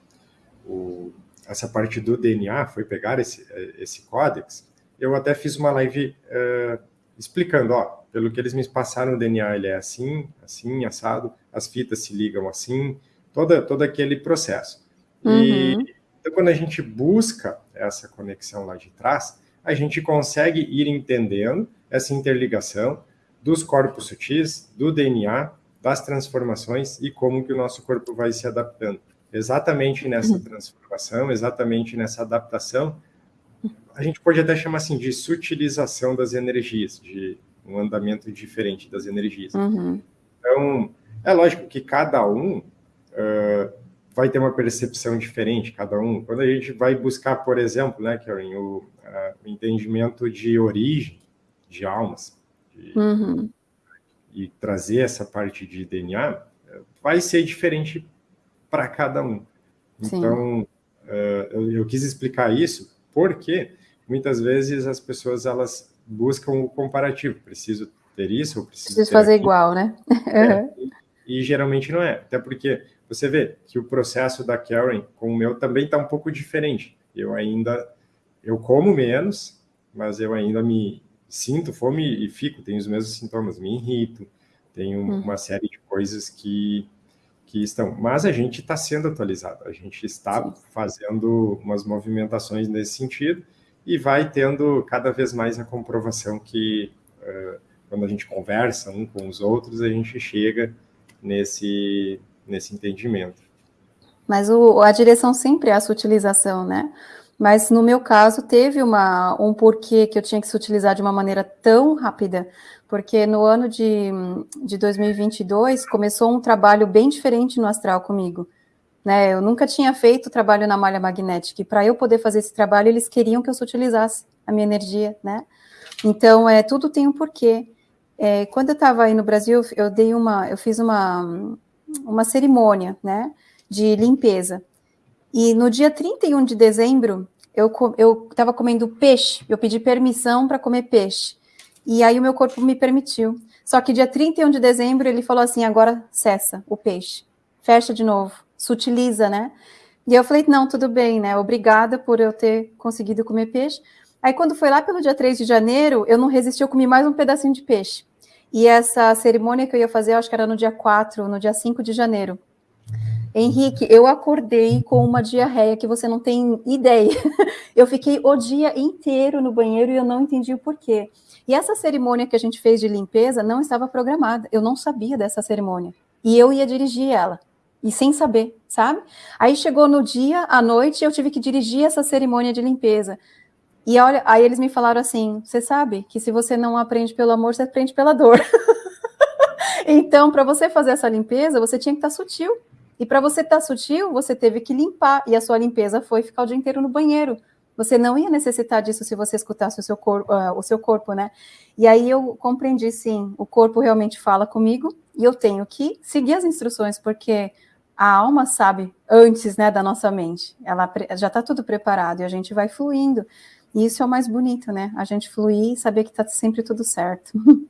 o, essa parte do DNA, foi pegar esse, esse códex, eu até fiz uma live uh, explicando, ó, pelo que eles me passaram, o DNA ele é assim, assim, assado, as fitas se ligam assim, toda, todo aquele processo. Uhum. E então, quando a gente busca essa conexão lá de trás, a gente consegue ir entendendo essa interligação dos corpos sutis, do DNA, das transformações e como que o nosso corpo vai se adaptando. Exatamente nessa uhum. transformação, exatamente nessa adaptação, a gente pode até chamar assim de sutilização das energias, de um andamento diferente das energias. Uhum. Então, é lógico que cada um uh, vai ter uma percepção diferente, cada um. Quando a gente vai buscar, por exemplo, né, Karen, o, uh, o entendimento de origem de almas, de, uhum. e trazer essa parte de DNA, vai ser diferente para cada um. Sim. Então, uh, eu, eu, quis explicar isso porque muitas vezes as pessoas elas buscam o comparativo, preciso ter isso, ou preciso, preciso fazer aquilo. igual, né? É, e, e, geralmente não é, até porque você vê que o processo da Karen com o meu também está um pouco diferente. Eu ainda, eu como menos, mas eu ainda me sinto fome e fico, tenho os mesmos sintomas, me irrito, tenho hum. uma série de coisas que que estão. Mas a gente está sendo atualizado, a gente está fazendo umas movimentações nesse sentido e vai tendo cada vez mais a comprovação que uh, quando a gente conversa um com os outros, a gente chega nesse, nesse entendimento. Mas o, a direção sempre é a sutilização, né? Mas no meu caso teve uma, um porquê que eu tinha que se utilizar de uma maneira tão rápida, porque no ano de, de 2022 começou um trabalho bem diferente no astral comigo. Né? Eu nunca tinha feito trabalho na malha magnética, e para eu poder fazer esse trabalho, eles queriam que eu utilizasse a minha energia, né? Então, é, tudo tem um porquê. É, quando eu estava aí no Brasil, eu dei uma, eu fiz uma, uma cerimônia, né, de limpeza. E no dia 31 de dezembro, eu estava comendo peixe, eu pedi permissão para comer peixe. E aí o meu corpo me permitiu. Só que dia 31 de dezembro ele falou assim: agora cessa o peixe, fecha de novo, sutiliza, né? E eu falei: não, tudo bem, né? Obrigada por eu ter conseguido comer peixe. Aí quando foi lá pelo dia 3 de janeiro, eu não resisti, eu comi mais um pedacinho de peixe. E essa cerimônia que eu ia fazer, eu acho que era no dia 4, no dia 5 de janeiro. Henrique, eu acordei com uma diarreia que você não tem ideia. Eu fiquei o dia inteiro no banheiro e eu não entendi o porquê. E essa cerimônia que a gente fez de limpeza não estava programada. Eu não sabia dessa cerimônia. E eu ia dirigir ela. E sem saber, sabe? Aí chegou no dia, à noite, eu tive que dirigir essa cerimônia de limpeza. E olha, aí eles me falaram assim: você sabe que se você não aprende pelo amor, você aprende pela dor. então, para você fazer essa limpeza, você tinha que estar tá sutil. E para você estar tá sutil, você teve que limpar. E a sua limpeza foi ficar o dia inteiro no banheiro. Você não ia necessitar disso se você escutasse o seu, cor, uh, o seu corpo, né? E aí eu compreendi, sim, o corpo realmente fala comigo e eu tenho que seguir as instruções, porque a alma sabe antes, né, da nossa mente. Ela já está tudo preparado e a gente vai fluindo. E isso é o mais bonito, né? A gente fluir e saber que está sempre tudo certo.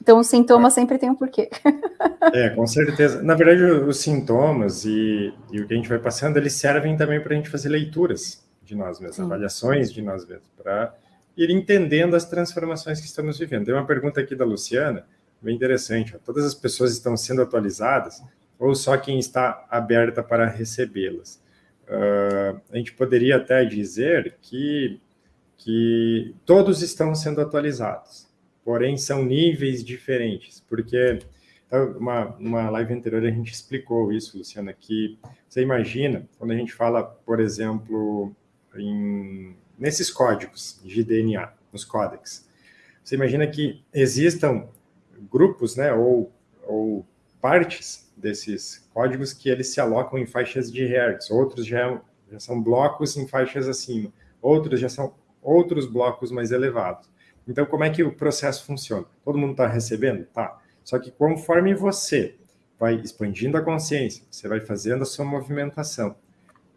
Então, os sintomas sempre tem um porquê. É, com certeza. Na verdade, os sintomas e, e o que a gente vai passando, eles servem também para a gente fazer leituras de nós mesmos, Sim. avaliações de nós mesmos, para ir entendendo as transformações que estamos vivendo. Tem uma pergunta aqui da Luciana, bem interessante. Ó. Todas as pessoas estão sendo atualizadas ou só quem está aberta para recebê-las? Uh, a gente poderia até dizer que, que todos estão sendo atualizados, porém são níveis diferentes, porque então, uma, uma live anterior a gente explicou isso, Luciana, que você imagina, quando a gente fala, por exemplo, em, nesses códigos de DNA, nos códex. Você imagina que existam grupos, né, ou, ou partes desses códigos que eles se alocam em faixas de hertz, outros já, já são blocos em faixas acima, outros já são outros blocos mais elevados. Então, como é que o processo funciona? Todo mundo está recebendo? Tá. Só que conforme você vai expandindo a consciência, você vai fazendo a sua movimentação,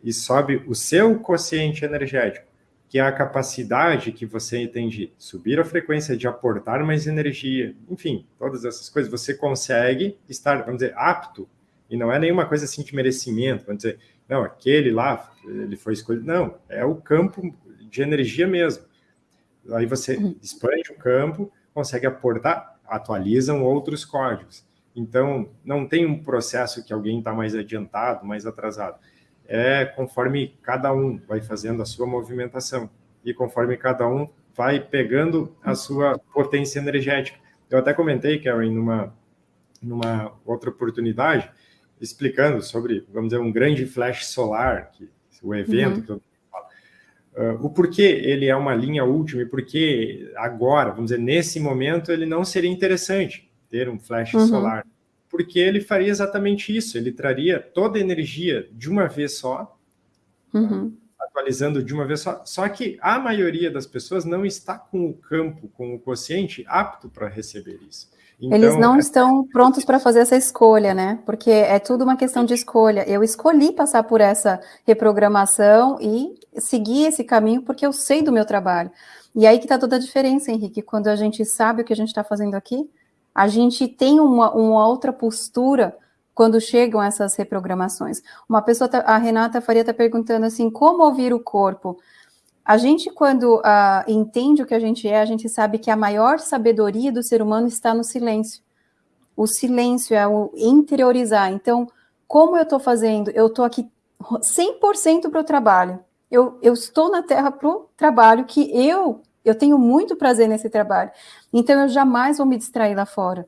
e sobe o seu quociente energético, que é a capacidade que você tem de subir a frequência, de aportar mais energia, enfim, todas essas coisas, você consegue estar, vamos dizer, apto, e não é nenhuma coisa assim de merecimento, vamos dizer, não, aquele lá, ele foi escolhido, não, é o campo de energia mesmo. Aí você uhum. expande o campo, consegue aportar, atualizam outros códigos. Então, não tem um processo que alguém está mais adiantado, mais atrasado é conforme cada um vai fazendo a sua movimentação e conforme cada um vai pegando a sua potência energética. Eu até comentei, Karen, numa, numa outra oportunidade, explicando sobre, vamos dizer, um grande flash solar, que, o evento uhum. que eu uh, o porquê ele é uma linha última e porquê agora, vamos dizer, nesse momento, ele não seria interessante ter um flash uhum. solar porque ele faria exatamente isso, ele traria toda a energia de uma vez só, uhum. atualizando de uma vez só, só que a maioria das pessoas não está com o campo, com o consciente apto para receber isso. Então, Eles não é... estão prontos para fazer essa escolha, né? Porque é tudo uma questão de escolha. Eu escolhi passar por essa reprogramação e seguir esse caminho porque eu sei do meu trabalho. E aí que está toda a diferença, Henrique, quando a gente sabe o que a gente está fazendo aqui, a gente tem uma, uma outra postura quando chegam essas reprogramações. Uma pessoa, tá, a Renata Faria está perguntando assim, como ouvir o corpo? A gente, quando uh, entende o que a gente é, a gente sabe que a maior sabedoria do ser humano está no silêncio. O silêncio é o interiorizar. Então, como eu estou fazendo? Eu estou aqui 100% para o trabalho. Eu, eu estou na Terra para o trabalho que eu eu tenho muito prazer nesse trabalho. Então, eu jamais vou me distrair lá fora.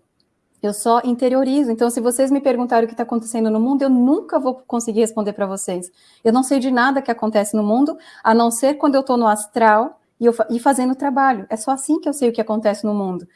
Eu só interiorizo. Então, se vocês me perguntarem o que está acontecendo no mundo, eu nunca vou conseguir responder para vocês. Eu não sei de nada que acontece no mundo, a não ser quando eu estou no astral e, eu, e fazendo trabalho. É só assim que eu sei o que acontece no mundo.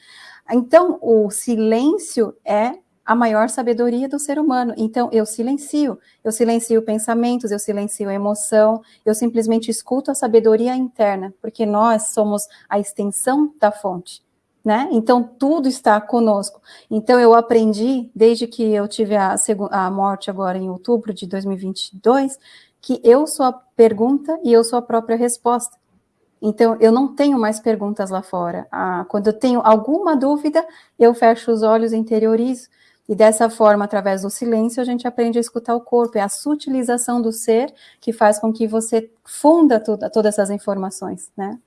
Então, o silêncio é a maior sabedoria do ser humano. Então, eu silencio, eu silencio pensamentos, eu silencio emoção, eu simplesmente escuto a sabedoria interna, porque nós somos a extensão da fonte né? Então, tudo está conosco. Então, eu aprendi, desde que eu tive a, a morte agora em outubro de 2022, que eu sou a pergunta e eu sou a própria resposta. Então, eu não tenho mais perguntas lá fora. Ah, quando eu tenho alguma dúvida, eu fecho os olhos interiorizo. E dessa forma, através do silêncio, a gente aprende a escutar o corpo. É a sutilização do ser que faz com que você funda toda, todas essas informações, né?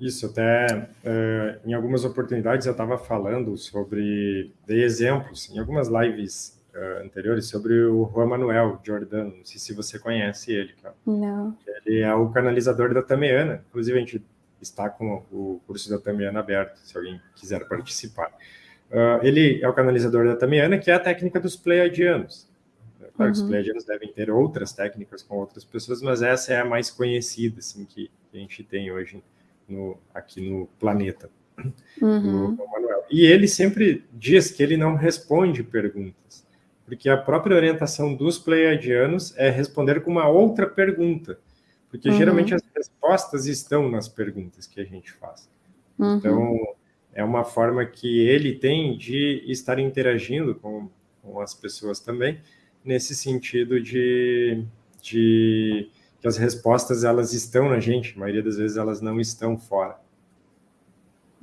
Isso, até uh, em algumas oportunidades eu estava falando sobre, dei exemplos, em algumas lives uh, anteriores, sobre o Juan Manuel Giordano, não sei se você conhece ele. Cara. Não. Ele é o canalizador da Tameana, inclusive a gente está com o curso da Tameana aberto, se alguém quiser participar. Uh, ele é o canalizador da Tameana, que é a técnica dos pleiadianos. Claro uhum. que os pleiadianos devem ter outras técnicas com outras pessoas, mas essa é a mais conhecida, assim, que a gente tem hoje no, aqui no planeta. Uhum. E ele sempre diz que ele não responde perguntas, porque a própria orientação dos pleiadianos é responder com uma outra pergunta, porque uhum. geralmente as respostas estão nas perguntas que a gente faz. Uhum. Então, é uma forma que ele tem de estar interagindo com, com as pessoas também, nesse sentido de, de que as respostas elas estão na gente, a maioria das vezes elas não estão fora.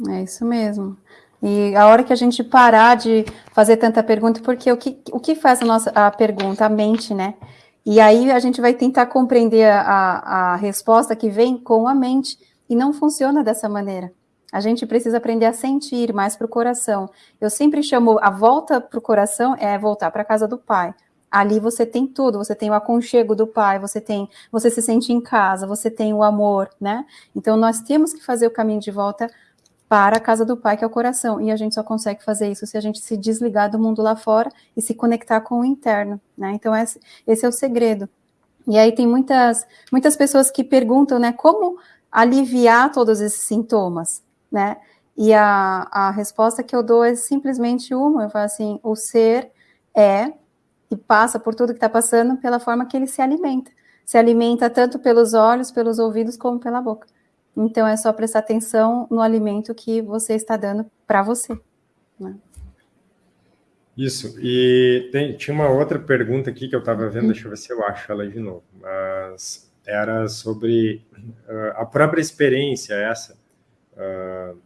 É isso mesmo. E a hora que a gente parar de fazer tanta pergunta, porque o que, o que faz a nossa a pergunta? A mente, né? E aí a gente vai tentar compreender a, a resposta que vem com a mente, e não funciona dessa maneira. A gente precisa aprender a sentir mais para o coração. Eu sempre chamo a volta para o coração é voltar para a casa do pai, ali você tem tudo, você tem o aconchego do pai, você tem, você se sente em casa, você tem o amor, né? Então nós temos que fazer o caminho de volta para a casa do pai, que é o coração, e a gente só consegue fazer isso se a gente se desligar do mundo lá fora e se conectar com o interno, né? Então esse, esse é o segredo. E aí tem muitas muitas pessoas que perguntam, né, como aliviar todos esses sintomas, né? E a, a resposta que eu dou é simplesmente uma, eu falo assim, o ser é e passa por tudo que está passando pela forma que ele se alimenta. Se alimenta tanto pelos olhos, pelos ouvidos, como pela boca. Então é só prestar atenção no alimento que você está dando para você. Né? Isso, e tem, tinha uma outra pergunta aqui que eu estava vendo, deixa eu ver se eu acho ela de novo, mas era sobre uh, a própria experiência essa, uh,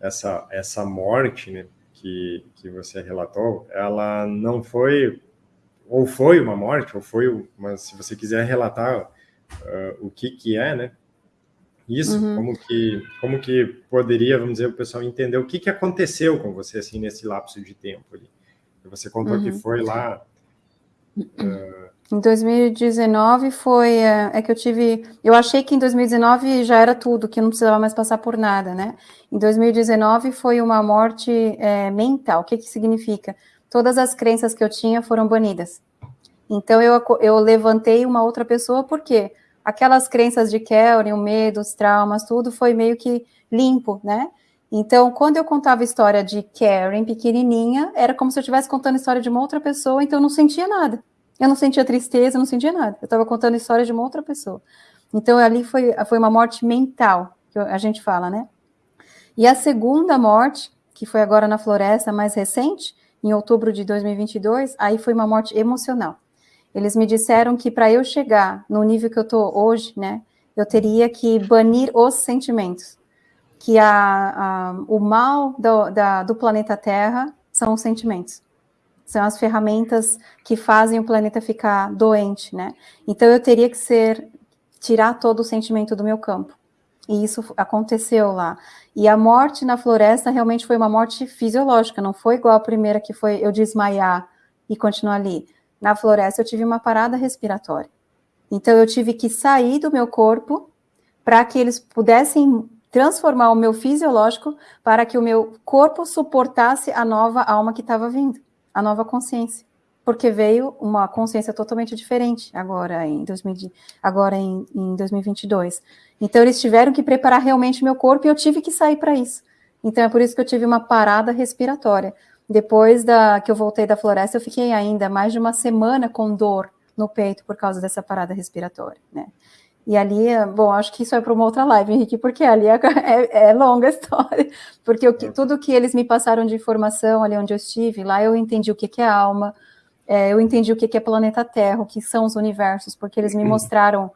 essa, essa morte né, que, que você relatou, ela não foi ou foi uma morte, ou foi, mas se você quiser relatar uh, o que que é, né? Isso, uhum. como que como que poderia, vamos dizer, o pessoal entender o que que aconteceu com você assim nesse lapso de tempo ali. Você contou uhum. que foi lá uh... Em 2019 foi é, é que eu tive, eu achei que em 2019 já era tudo, que eu não precisava mais passar por nada, né? Em 2019 foi uma morte é, mental. O que que significa? todas as crenças que eu tinha foram banidas. Então eu, eu levantei uma outra pessoa, porque aquelas crenças de Kelly, o medo, os traumas, tudo foi meio que limpo, né? Então, quando eu contava a história de Karen pequenininha, era como se eu estivesse contando a história de uma outra pessoa, então eu não sentia nada. Eu não sentia tristeza, não sentia nada. Eu estava contando a história de uma outra pessoa. Então, ali foi, foi uma morte mental, que a gente fala, né? E a segunda morte, que foi agora na floresta, mais recente, em outubro de 2022, aí foi uma morte emocional. eles me disseram que para eu chegar no nível que eu estou hoje, né, eu teria que banir os sentimentos, que a, a o mal do, da, do planeta Terra são os sentimentos, são as ferramentas que fazem o planeta ficar doente, né? Então eu teria que ser tirar todo o sentimento do meu campo. E isso aconteceu lá. E a morte na floresta realmente foi uma morte fisiológica, não foi igual a primeira que foi eu desmaiar e continuar ali. Na floresta eu tive uma parada respiratória. Então eu tive que sair do meu corpo para que eles pudessem transformar o meu fisiológico para que o meu corpo suportasse a nova alma que estava vindo, a nova consciência. Porque veio uma consciência totalmente diferente agora em, 2000, agora em, em 2022. Então eles tiveram que preparar realmente meu corpo e eu tive que sair para isso. Então é por isso que eu tive uma parada respiratória. Depois da que eu voltei da floresta, eu fiquei ainda mais de uma semana com dor no peito por causa dessa parada respiratória, né? E ali, bom, acho que isso é para uma outra live, Henrique, porque ali é, é, é longa a história, porque o que, é. tudo que eles me passaram de informação ali onde eu estive, lá eu entendi o que, que é alma, é, eu entendi o que, que é planeta Terra, o que são os universos, porque eles me mostraram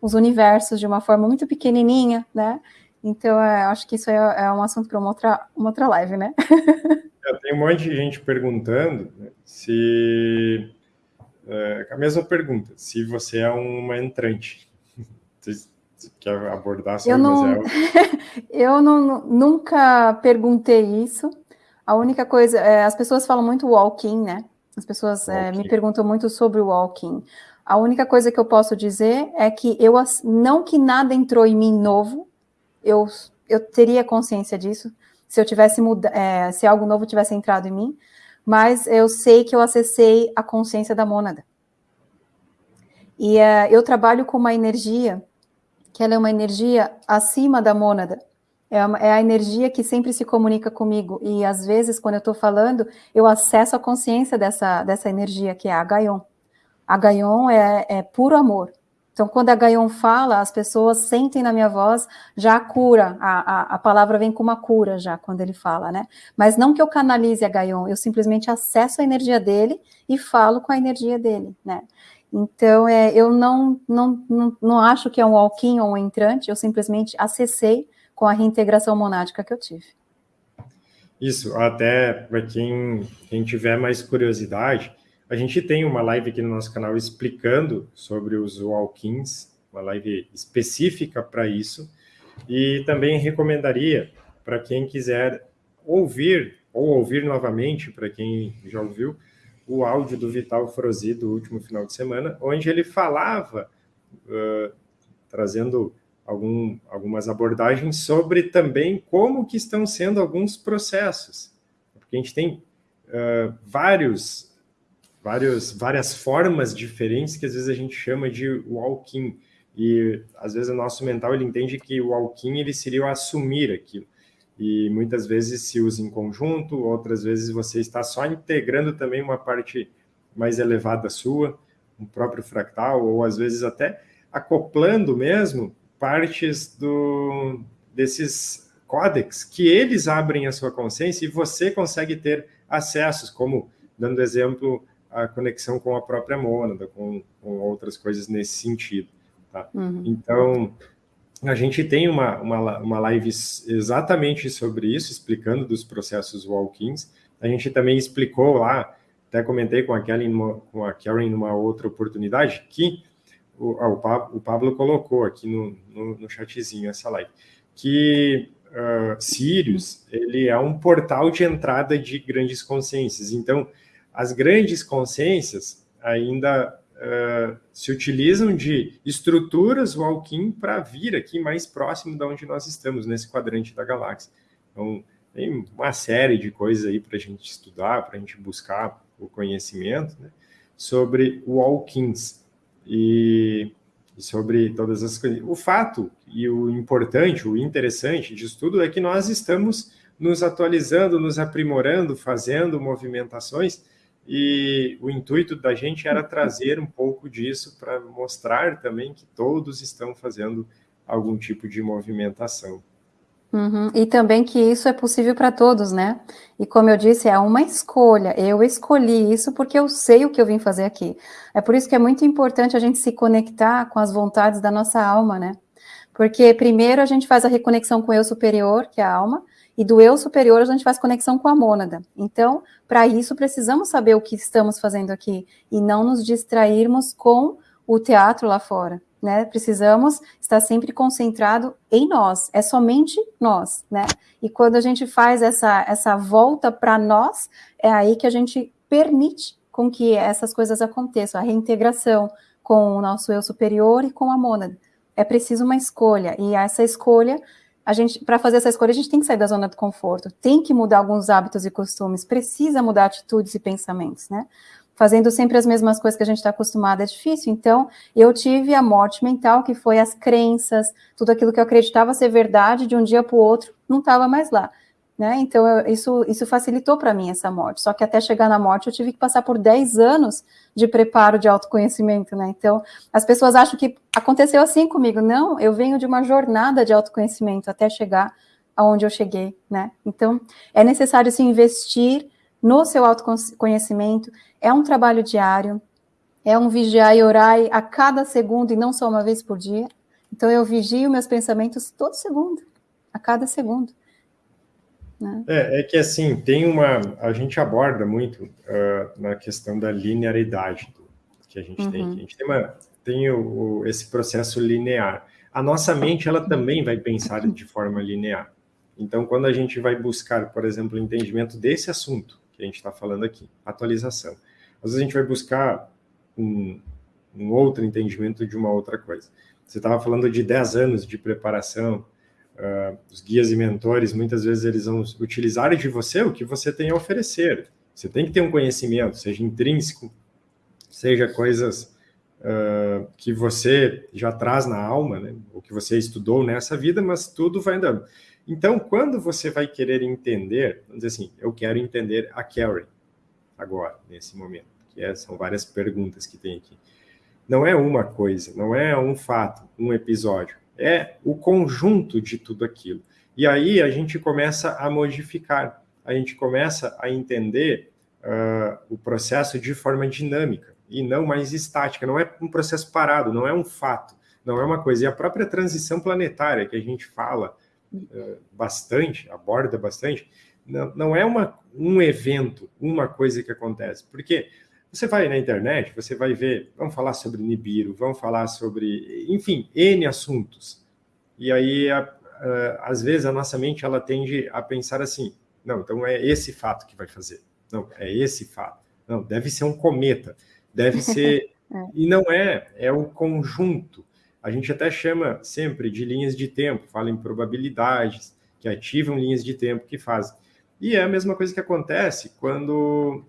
os universos de uma forma muito pequenininha, né? Então, é, acho que isso é, é um assunto para uma outra, uma outra live, né? Tem um monte de gente perguntando né, se... É, a mesma pergunta, se você é uma entrante. Quer abordar sobre eu não, eu não, nunca perguntei isso. A única coisa, é, as pessoas falam muito walking, né? As pessoas é, me perguntam muito sobre o walking. A única coisa que eu posso dizer é que eu não que nada entrou em mim novo, eu, eu teria consciência disso se eu tivesse mudado, é, se algo novo tivesse entrado em mim, mas eu sei que eu acessei a consciência da mônada. E é, eu trabalho com uma energia que ela é uma energia acima da mônada. É, uma, é, a energia que sempre se comunica comigo. E às vezes, quando eu estou falando, eu acesso a consciência dessa, dessa energia, que é a Gaion. A Gaion é, é puro amor. Então, quando a Gaion fala, as pessoas sentem na minha voz já a cura, a, a, a, palavra vem com uma cura já, quando ele fala, né? Mas não que eu canalize a Gaion, eu simplesmente acesso a energia dele e falo com a energia dele, né? Então, é, eu não, não, não, não acho que é um walk-in ou um entrante, eu simplesmente acessei com a reintegração monádica que eu tive. Isso, até para quem, quem tiver mais curiosidade, a gente tem uma live aqui no nosso canal explicando sobre os walk-ins, uma live específica para isso, e também recomendaria para quem quiser ouvir, ou ouvir novamente, para quem já ouviu, o áudio do Vital Frozi do último final de semana, onde ele falava, uh, trazendo algum, algumas abordagens sobre também como que estão sendo alguns processos. Porque a gente tem uh, vários, vários, várias formas diferentes que às vezes a gente chama de walking, e às vezes o nosso mental ele entende que o walking ele seria o assumir aquilo e muitas vezes se usa em conjunto, outras vezes você está só integrando também uma parte mais elevada sua, um próprio fractal, ou às vezes até acoplando mesmo partes do, desses códex que eles abrem a sua consciência e você consegue ter acessos, como, dando exemplo, a conexão com a própria mônada, com, com outras coisas nesse sentido. Tá? Uhum. Então, a gente tem uma, uma, uma live exatamente sobre isso, explicando dos processos walk-ins. A gente também explicou lá, até comentei com a Karen numa, com a Karen numa outra oportunidade, que o, Pablo, o Pablo colocou aqui no, no, no chatzinho essa live, que uh, Sirius ele é um portal de entrada de grandes consciências. Então, as grandes consciências ainda uh, se utilizam de estruturas walk-in para vir aqui mais próximo de onde nós estamos, nesse quadrante da galáxia. Então, tem uma série de coisas aí para a gente estudar, para a gente buscar o conhecimento né, sobre walk-ins e, e sobre todas as coisas. O fato e o importante, o interessante disso tudo é que nós estamos nos atualizando, nos aprimorando, fazendo movimentações e o intuito da gente era trazer um pouco disso para mostrar também que todos estão fazendo algum tipo de movimentação. Uhum. E também que isso é possível para todos, né? E como eu disse, é uma escolha. Eu escolhi isso porque eu sei o que eu vim fazer aqui. É por isso que é muito importante a gente se conectar com as vontades da nossa alma, né? Porque primeiro a gente faz a reconexão com o eu superior, que é a alma, e do eu superior a gente faz conexão com a mônada. Então, para isso precisamos saber o que estamos fazendo aqui e não nos distrairmos com o teatro lá fora né? Precisamos estar sempre concentrado em nós, é somente nós, né? E quando a gente faz essa, essa volta para nós, é aí que a gente permite com que essas coisas aconteçam, a reintegração com o nosso eu superior e com a mônada. É preciso uma escolha, e essa escolha, a gente, para fazer essa escolha, a gente tem que sair da zona do conforto, tem que mudar alguns hábitos e costumes, precisa mudar atitudes e pensamentos, né? fazendo sempre as mesmas coisas que a gente está acostumado é difícil. Então, eu tive a morte mental, que foi as crenças, tudo aquilo que eu acreditava ser verdade, de um dia para o outro, não estava mais lá. Né? Então, eu, isso, isso facilitou para mim essa morte. Só que até chegar na morte, eu tive que passar por 10 anos de preparo de autoconhecimento. Né? Então, as pessoas acham que aconteceu assim comigo. Não, eu venho de uma jornada de autoconhecimento até chegar aonde eu cheguei. Né? Então, é necessário se investir no seu autoconhecimento, é um trabalho diário, é um vigiar e orar a cada segundo e não só uma vez por dia. Então eu vigio meus pensamentos todo segundo, a cada segundo. Né? É, é, que assim, tem uma. A gente aborda muito uh, na questão da linearidade que a gente uhum. tem. A gente tem, uma, tem o, o, esse processo linear. A nossa mente ela também vai pensar de forma linear. Então, quando a gente vai buscar, por exemplo, o entendimento desse assunto, que a gente está falando aqui, atualização. Às vezes a gente vai buscar um, um outro entendimento de uma outra coisa. Você estava falando de 10 anos de preparação, uh, os guias e mentores, muitas vezes eles vão utilizar de você o que você tem a oferecer. Você tem que ter um conhecimento, seja intrínseco, seja coisas uh, que você já traz na alma, né? o que você estudou nessa vida, mas tudo vai andando. Então, quando você vai querer entender, vamos dizer assim, eu quero entender a Carrie agora, nesse momento, que é, são várias perguntas que tem aqui. Não é uma coisa, não é um fato, um episódio, é o conjunto de tudo aquilo. E aí a gente começa a modificar, a gente começa a entender uh, o processo de forma dinâmica e não mais estática, não é um processo parado, não é um fato, não é uma coisa. E a própria transição planetária que a gente fala, eh, bastante, aborda bastante, não, não é uma, um evento, uma coisa que acontece. Porque você vai na internet, você vai ver, vamos falar sobre Nibiru, vamos falar sobre, enfim, N assuntos. E aí, a, a, às vezes, a nossa mente ela tende a pensar assim: não, então é esse fato que vai fazer. Não, é esse fato. Não, deve ser um cometa. Deve ser. é. E não é, é o conjunto. A gente até chama sempre de linhas de tempo, fala em probabilidades, que ativam linhas de tempo que fazem. E é a mesma coisa que acontece quando,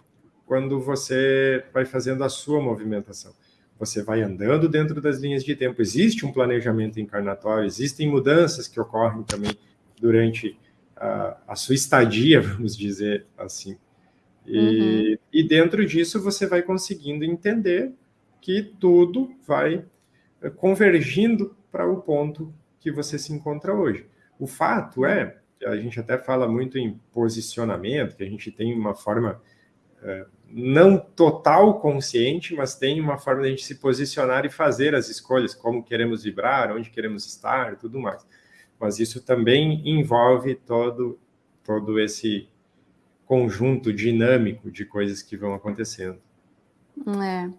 quando você vai fazendo a sua movimentação. Você vai andando dentro das linhas de tempo. Existe um planejamento encarnatório, existem mudanças que ocorrem também durante a, a sua estadia, vamos dizer assim. E, uhum. e dentro disso você vai conseguindo entender que tudo vai convergindo para o ponto que você se encontra hoje. O fato é, a gente até fala muito em posicionamento, que a gente tem uma forma não total consciente, mas tem uma forma de a gente se posicionar e fazer as escolhas, como queremos vibrar, onde queremos estar, tudo mais. Mas isso também envolve todo, todo esse conjunto dinâmico de coisas que vão acontecendo. É.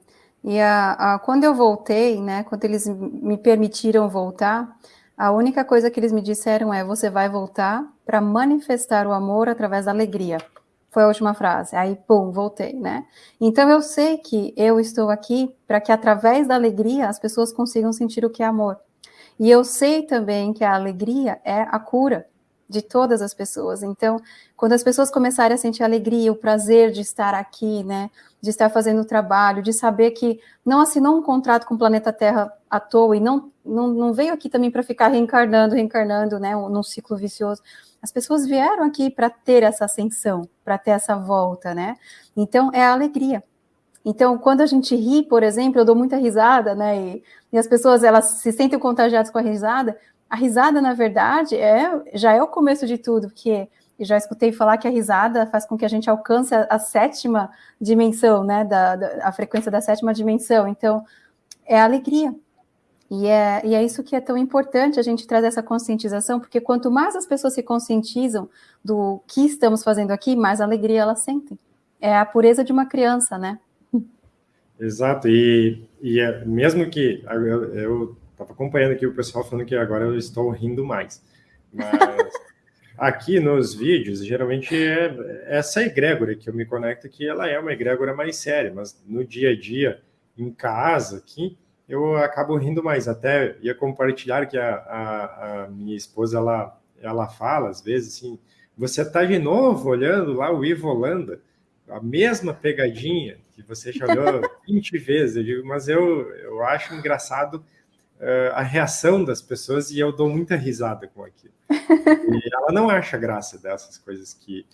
E a, a, quando eu voltei, né, quando eles me permitiram voltar, a única coisa que eles me disseram é: você vai voltar para manifestar o amor através da alegria. Foi a última frase. Aí, pum, voltei, né? Então eu sei que eu estou aqui para que através da alegria as pessoas consigam sentir o que é amor. E eu sei também que a alegria é a cura de todas as pessoas. Então, quando as pessoas começarem a sentir a alegria, o prazer de estar aqui, né, de estar fazendo o trabalho, de saber que não assinou um contrato com o planeta Terra à toa e não, não, não veio aqui também para ficar reencarnando, reencarnando, né, num ciclo vicioso. As pessoas vieram aqui para ter essa ascensão, para ter essa volta, né? Então, é a alegria. Então, quando a gente ri, por exemplo, eu dou muita risada, né? E, e as pessoas elas se sentem contagiadas com a risada, A risada, na verdade, é, já é o começo de tudo, porque já escutei falar que a risada faz com que a gente alcance a, a sétima dimensão, né, da, da, a frequência da sétima dimensão. Então, é a alegria. E é, e é isso que é tão importante a gente trazer essa conscientização, porque quanto mais as pessoas se conscientizam do que estamos fazendo aqui, mais alegria elas sentem. É a pureza de uma criança, né? Exato, e, e é, mesmo que eu estava acompanhando aqui o pessoal falando que agora eu estou rindo mais, mas aqui nos vídeos, geralmente é essa egrégora que eu me conecto que ela é uma egrégora mais séria, mas no dia a dia, em casa aqui, eu acabo rindo mais. Até ia compartilhar que a, a, a minha esposa, ela, ela fala às vezes assim, você está de novo olhando lá o Ivo Holanda, a mesma pegadinha que você já olhou 20 vezes. Eu digo, mas eu, eu acho engraçado uh, a reação das pessoas e eu dou muita risada com aquilo. E ela não acha graça dessas coisas que,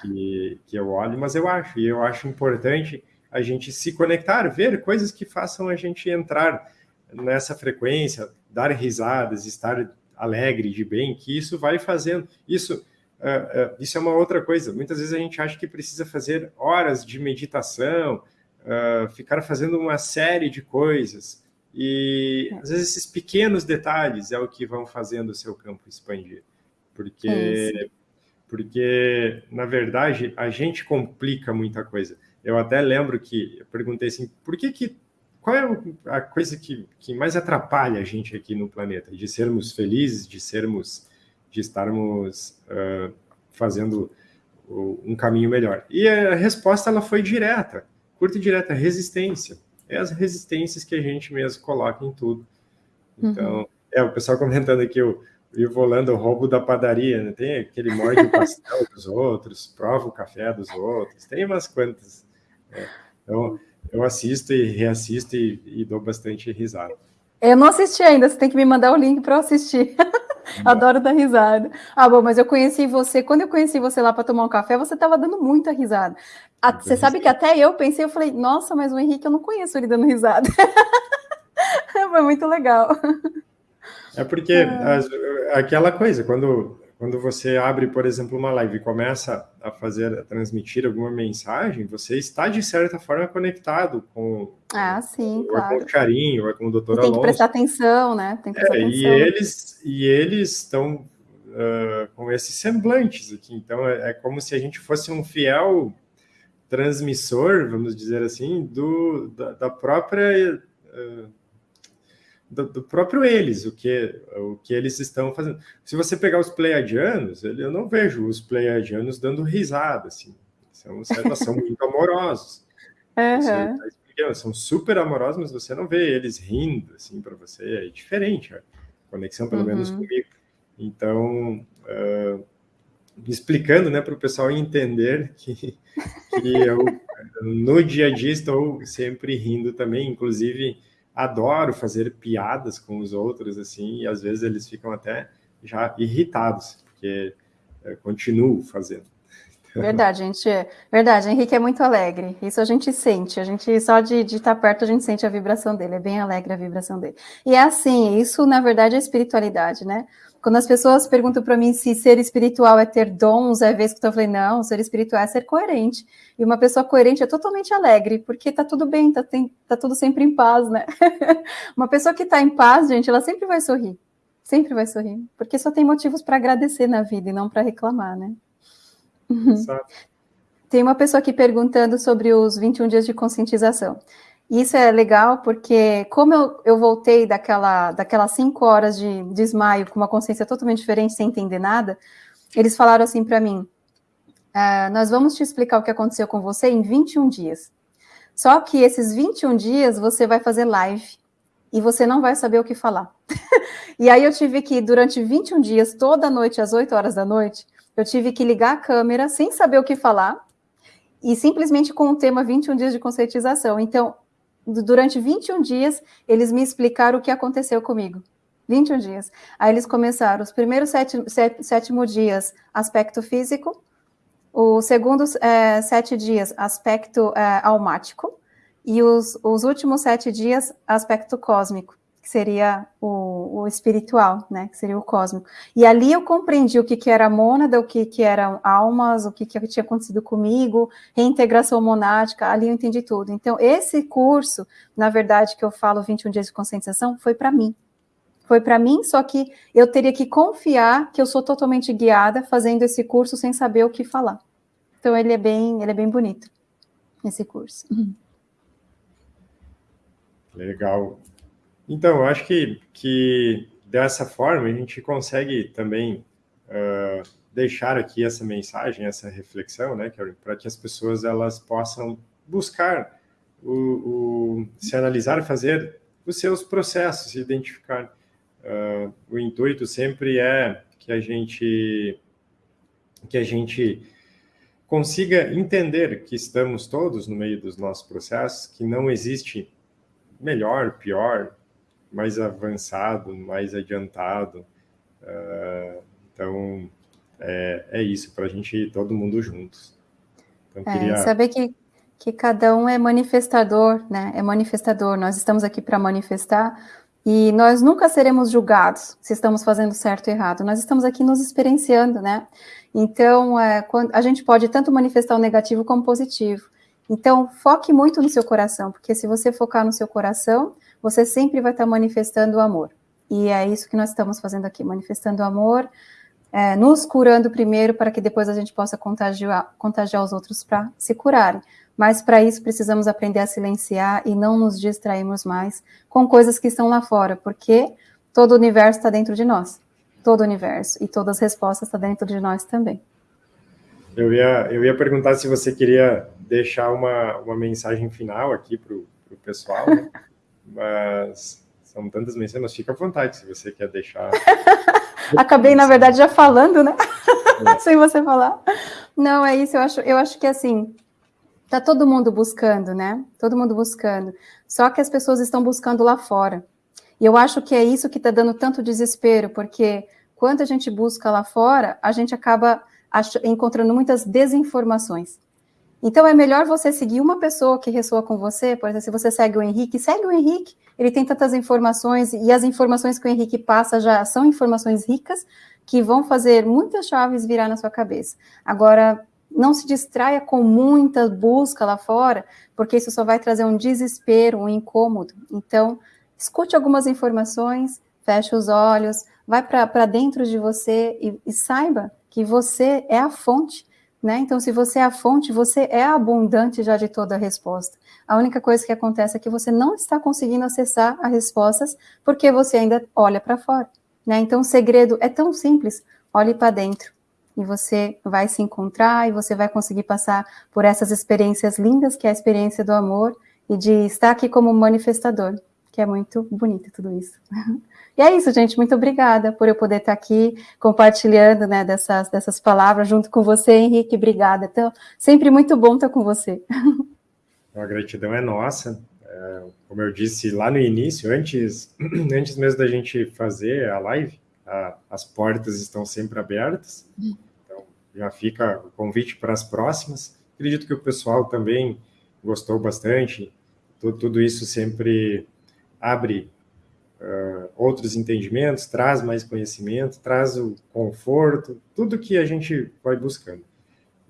que, que eu olho, mas eu acho, e eu acho importante a gente se conectar, ver coisas que façam a gente entrar nessa frequência, dar risadas, estar alegre, de bem, que isso vai fazendo. Isso, uh, uh, isso é uma outra coisa. Muitas vezes a gente acha que precisa fazer horas de meditação, uh, ficar fazendo uma série de coisas. E às vezes esses pequenos detalhes é o que vão fazendo o seu campo expandir. Porque, é porque na verdade, a gente complica muita coisa. Eu até lembro que eu perguntei assim, por que que qual é a coisa que, que mais atrapalha a gente aqui no planeta? De sermos felizes, de sermos, de estarmos uh, fazendo um caminho melhor. E a resposta ela foi direta, curta e direta, resistência. É as resistências que a gente mesmo coloca em tudo. Então, uhum. é o pessoal comentando aqui o, Ivo Holanda, o roubo da padaria, né? Tem aquele morde o pastel dos outros, prova o café dos outros, tem umas quantas então, eu assisto e reassisto e, e, dou bastante risada. Eu não assisti ainda, você tem que me mandar o link para eu assistir. Adoro dar risada. Ah, bom, mas eu conheci você, quando eu conheci você lá para tomar um café, você estava dando muita risada. A, você sabe que até eu pensei, eu falei, nossa, mas o Henrique eu não conheço ele dando risada. Foi muito legal. É porque ah. aquela coisa, quando quando você abre, por exemplo, uma live e começa a fazer, a transmitir alguma mensagem, você está, de certa forma, conectado com, ah, sim, ou claro. com o Charinho, ou com o doutor Alonso. Tem que prestar atenção, né? Tem que prestar é, atenção. E eles, e eles estão uh, com esses semblantes aqui. Então, é, é, como se a gente fosse um fiel transmissor, vamos dizer assim, do, da, da própria... Uh, do, do, próprio eles, o que, o que eles estão fazendo. Se você pegar os pleiadianos, eu não vejo os pleiadianos dando risada, assim. São, são muito amorosos. Uhum. Tá são super amorosos, mas você não vê eles rindo, assim, para você. É diferente a conexão, pelo uhum. menos comigo. Então, uh, explicando, né, para o pessoal entender que, que eu, no dia a dia, estou sempre rindo também, inclusive adoro fazer piadas com os outros, assim, e às vezes eles ficam até já irritados, porque eu continuo fazendo. Verdade, gente. Verdade, Henrique é muito alegre. Isso a gente sente. A gente só de, de estar perto a gente sente a vibração dele. É bem alegre a vibração dele. E é assim. Isso na verdade é espiritualidade, né? Quando as pessoas perguntam para mim se ser espiritual é ter dons, é vez que eu falei, não, ser espiritual é ser coerente. E uma pessoa coerente é totalmente alegre, porque tá tudo bem, tá, tem, tá tudo sempre em paz, né? uma pessoa que tá em paz, gente, ela sempre vai sorrir. Sempre vai sorrir. Porque só tem motivos para agradecer na vida e não para reclamar, né? Exato. Tem uma pessoa aqui perguntando sobre os 21 dias de conscientização. Isso é legal porque, como eu, eu voltei daquela, daquelas cinco horas de desmaio com uma consciência totalmente diferente, sem entender nada, eles falaram assim para mim: ah, Nós vamos te explicar o que aconteceu com você em 21 dias. Só que esses 21 dias você vai fazer live e você não vai saber o que falar. e aí eu tive que, durante 21 dias, toda noite, às 8 horas da noite, eu tive que ligar a câmera sem saber o que falar e simplesmente com o tema 21 dias de conscientização. Então, durante 21 dias, eles me explicaram o que aconteceu comigo. 21 dias. Aí eles começaram os primeiros sete, sete, sétimo dias, aspecto físico, o segundo é, sete dias, aspecto é, almático, e os, os últimos sete dias, aspecto cósmico. Que seria o, o, espiritual, né, que seria o cósmico. E ali eu compreendi o que, que era mônada, o que, que eram almas, o que, que tinha acontecido comigo, reintegração monádica, ali eu entendi tudo. Então, esse curso, na verdade, que eu falo 21 dias de conscientização, foi para mim. Foi para mim, só que eu teria que confiar que eu sou totalmente guiada fazendo esse curso sem saber o que falar. Então, ele é bem, ele é bem bonito, esse curso. Legal. Então, eu acho que, que dessa forma a gente consegue também uh, deixar aqui essa mensagem, essa reflexão, né, para que as pessoas elas possam buscar o, o, se analisar, fazer os seus processos, identificar. Uh, o intuito sempre é que a gente que a gente consiga entender que estamos todos no meio dos nossos processos, que não existe melhor, pior, mais avançado, mais adiantado. Uh, então, é, é isso, para a gente ir todo mundo juntos. Então, é, queria... Saber que, que cada um é manifestador, né? É manifestador. Nós estamos aqui para manifestar e nós nunca seremos julgados se estamos fazendo certo ou errado. Nós estamos aqui nos experienciando, né? Então, é, quando, a gente pode tanto manifestar o negativo como o positivo. Então, foque muito no seu coração, porque se você focar no seu coração, você sempre vai estar manifestando o amor. E é isso que nós estamos fazendo aqui, manifestando o amor, é, nos curando primeiro, para que depois a gente possa contagiar, contagiar os outros para se curarem. Mas para isso precisamos aprender a silenciar e não nos distrairmos mais com coisas que estão lá fora, porque todo o universo está dentro de nós. Todo o universo. E todas as respostas estão dentro de nós também. Eu ia, eu ia perguntar se você queria deixar uma, uma mensagem final aqui para o pessoal. Né? mas são tantas mensagens, mas fica à vontade se você quer deixar. Acabei, na verdade, já falando, né? É. Sem você falar. Não, é isso, eu acho, eu acho que assim, tá todo mundo buscando, né? Todo mundo buscando. Só que as pessoas estão buscando lá fora. E eu acho que é isso que está dando tanto desespero, porque quando a gente busca lá fora, a gente acaba encontrando muitas desinformações. Então é melhor você seguir uma pessoa que ressoa com você, por exemplo, se você segue o Henrique, segue o Henrique, ele tem tantas informações, e as informações que o Henrique passa já são informações ricas, que vão fazer muitas chaves virar na sua cabeça. Agora, não se distraia com muita busca lá fora, porque isso só vai trazer um desespero, um incômodo. Então, escute algumas informações, feche os olhos, vai para dentro de você e, e saiba que você é a fonte né? Então, se você é a fonte, você é abundante já de toda a resposta. A única coisa que acontece é que você não está conseguindo acessar as respostas porque você ainda olha para fora. Né? Então, o segredo é tão simples: olhe para dentro e você vai se encontrar e você vai conseguir passar por essas experiências lindas, que é a experiência do amor e de estar aqui como manifestador, que é muito bonito tudo isso. E é isso, gente. Muito obrigada por eu poder estar aqui compartilhando né, dessas, dessas palavras junto com você, Henrique. Obrigada. Então, sempre muito bom estar com você. A gratidão é nossa. É, como eu disse lá no início, antes, antes mesmo da gente fazer a live, a, as portas estão sempre abertas. Então, já fica o convite para as próximas. Acredito que o pessoal também gostou bastante. Tudo, tudo isso sempre abre uh, outros entendimentos, traz mais conhecimento, traz o conforto, tudo que a gente vai buscando.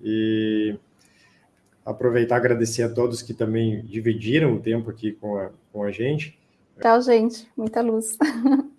E aproveitar agradecer a todos que também dividiram o tempo aqui com a, com a gente. Tchau, gente. Muita luz.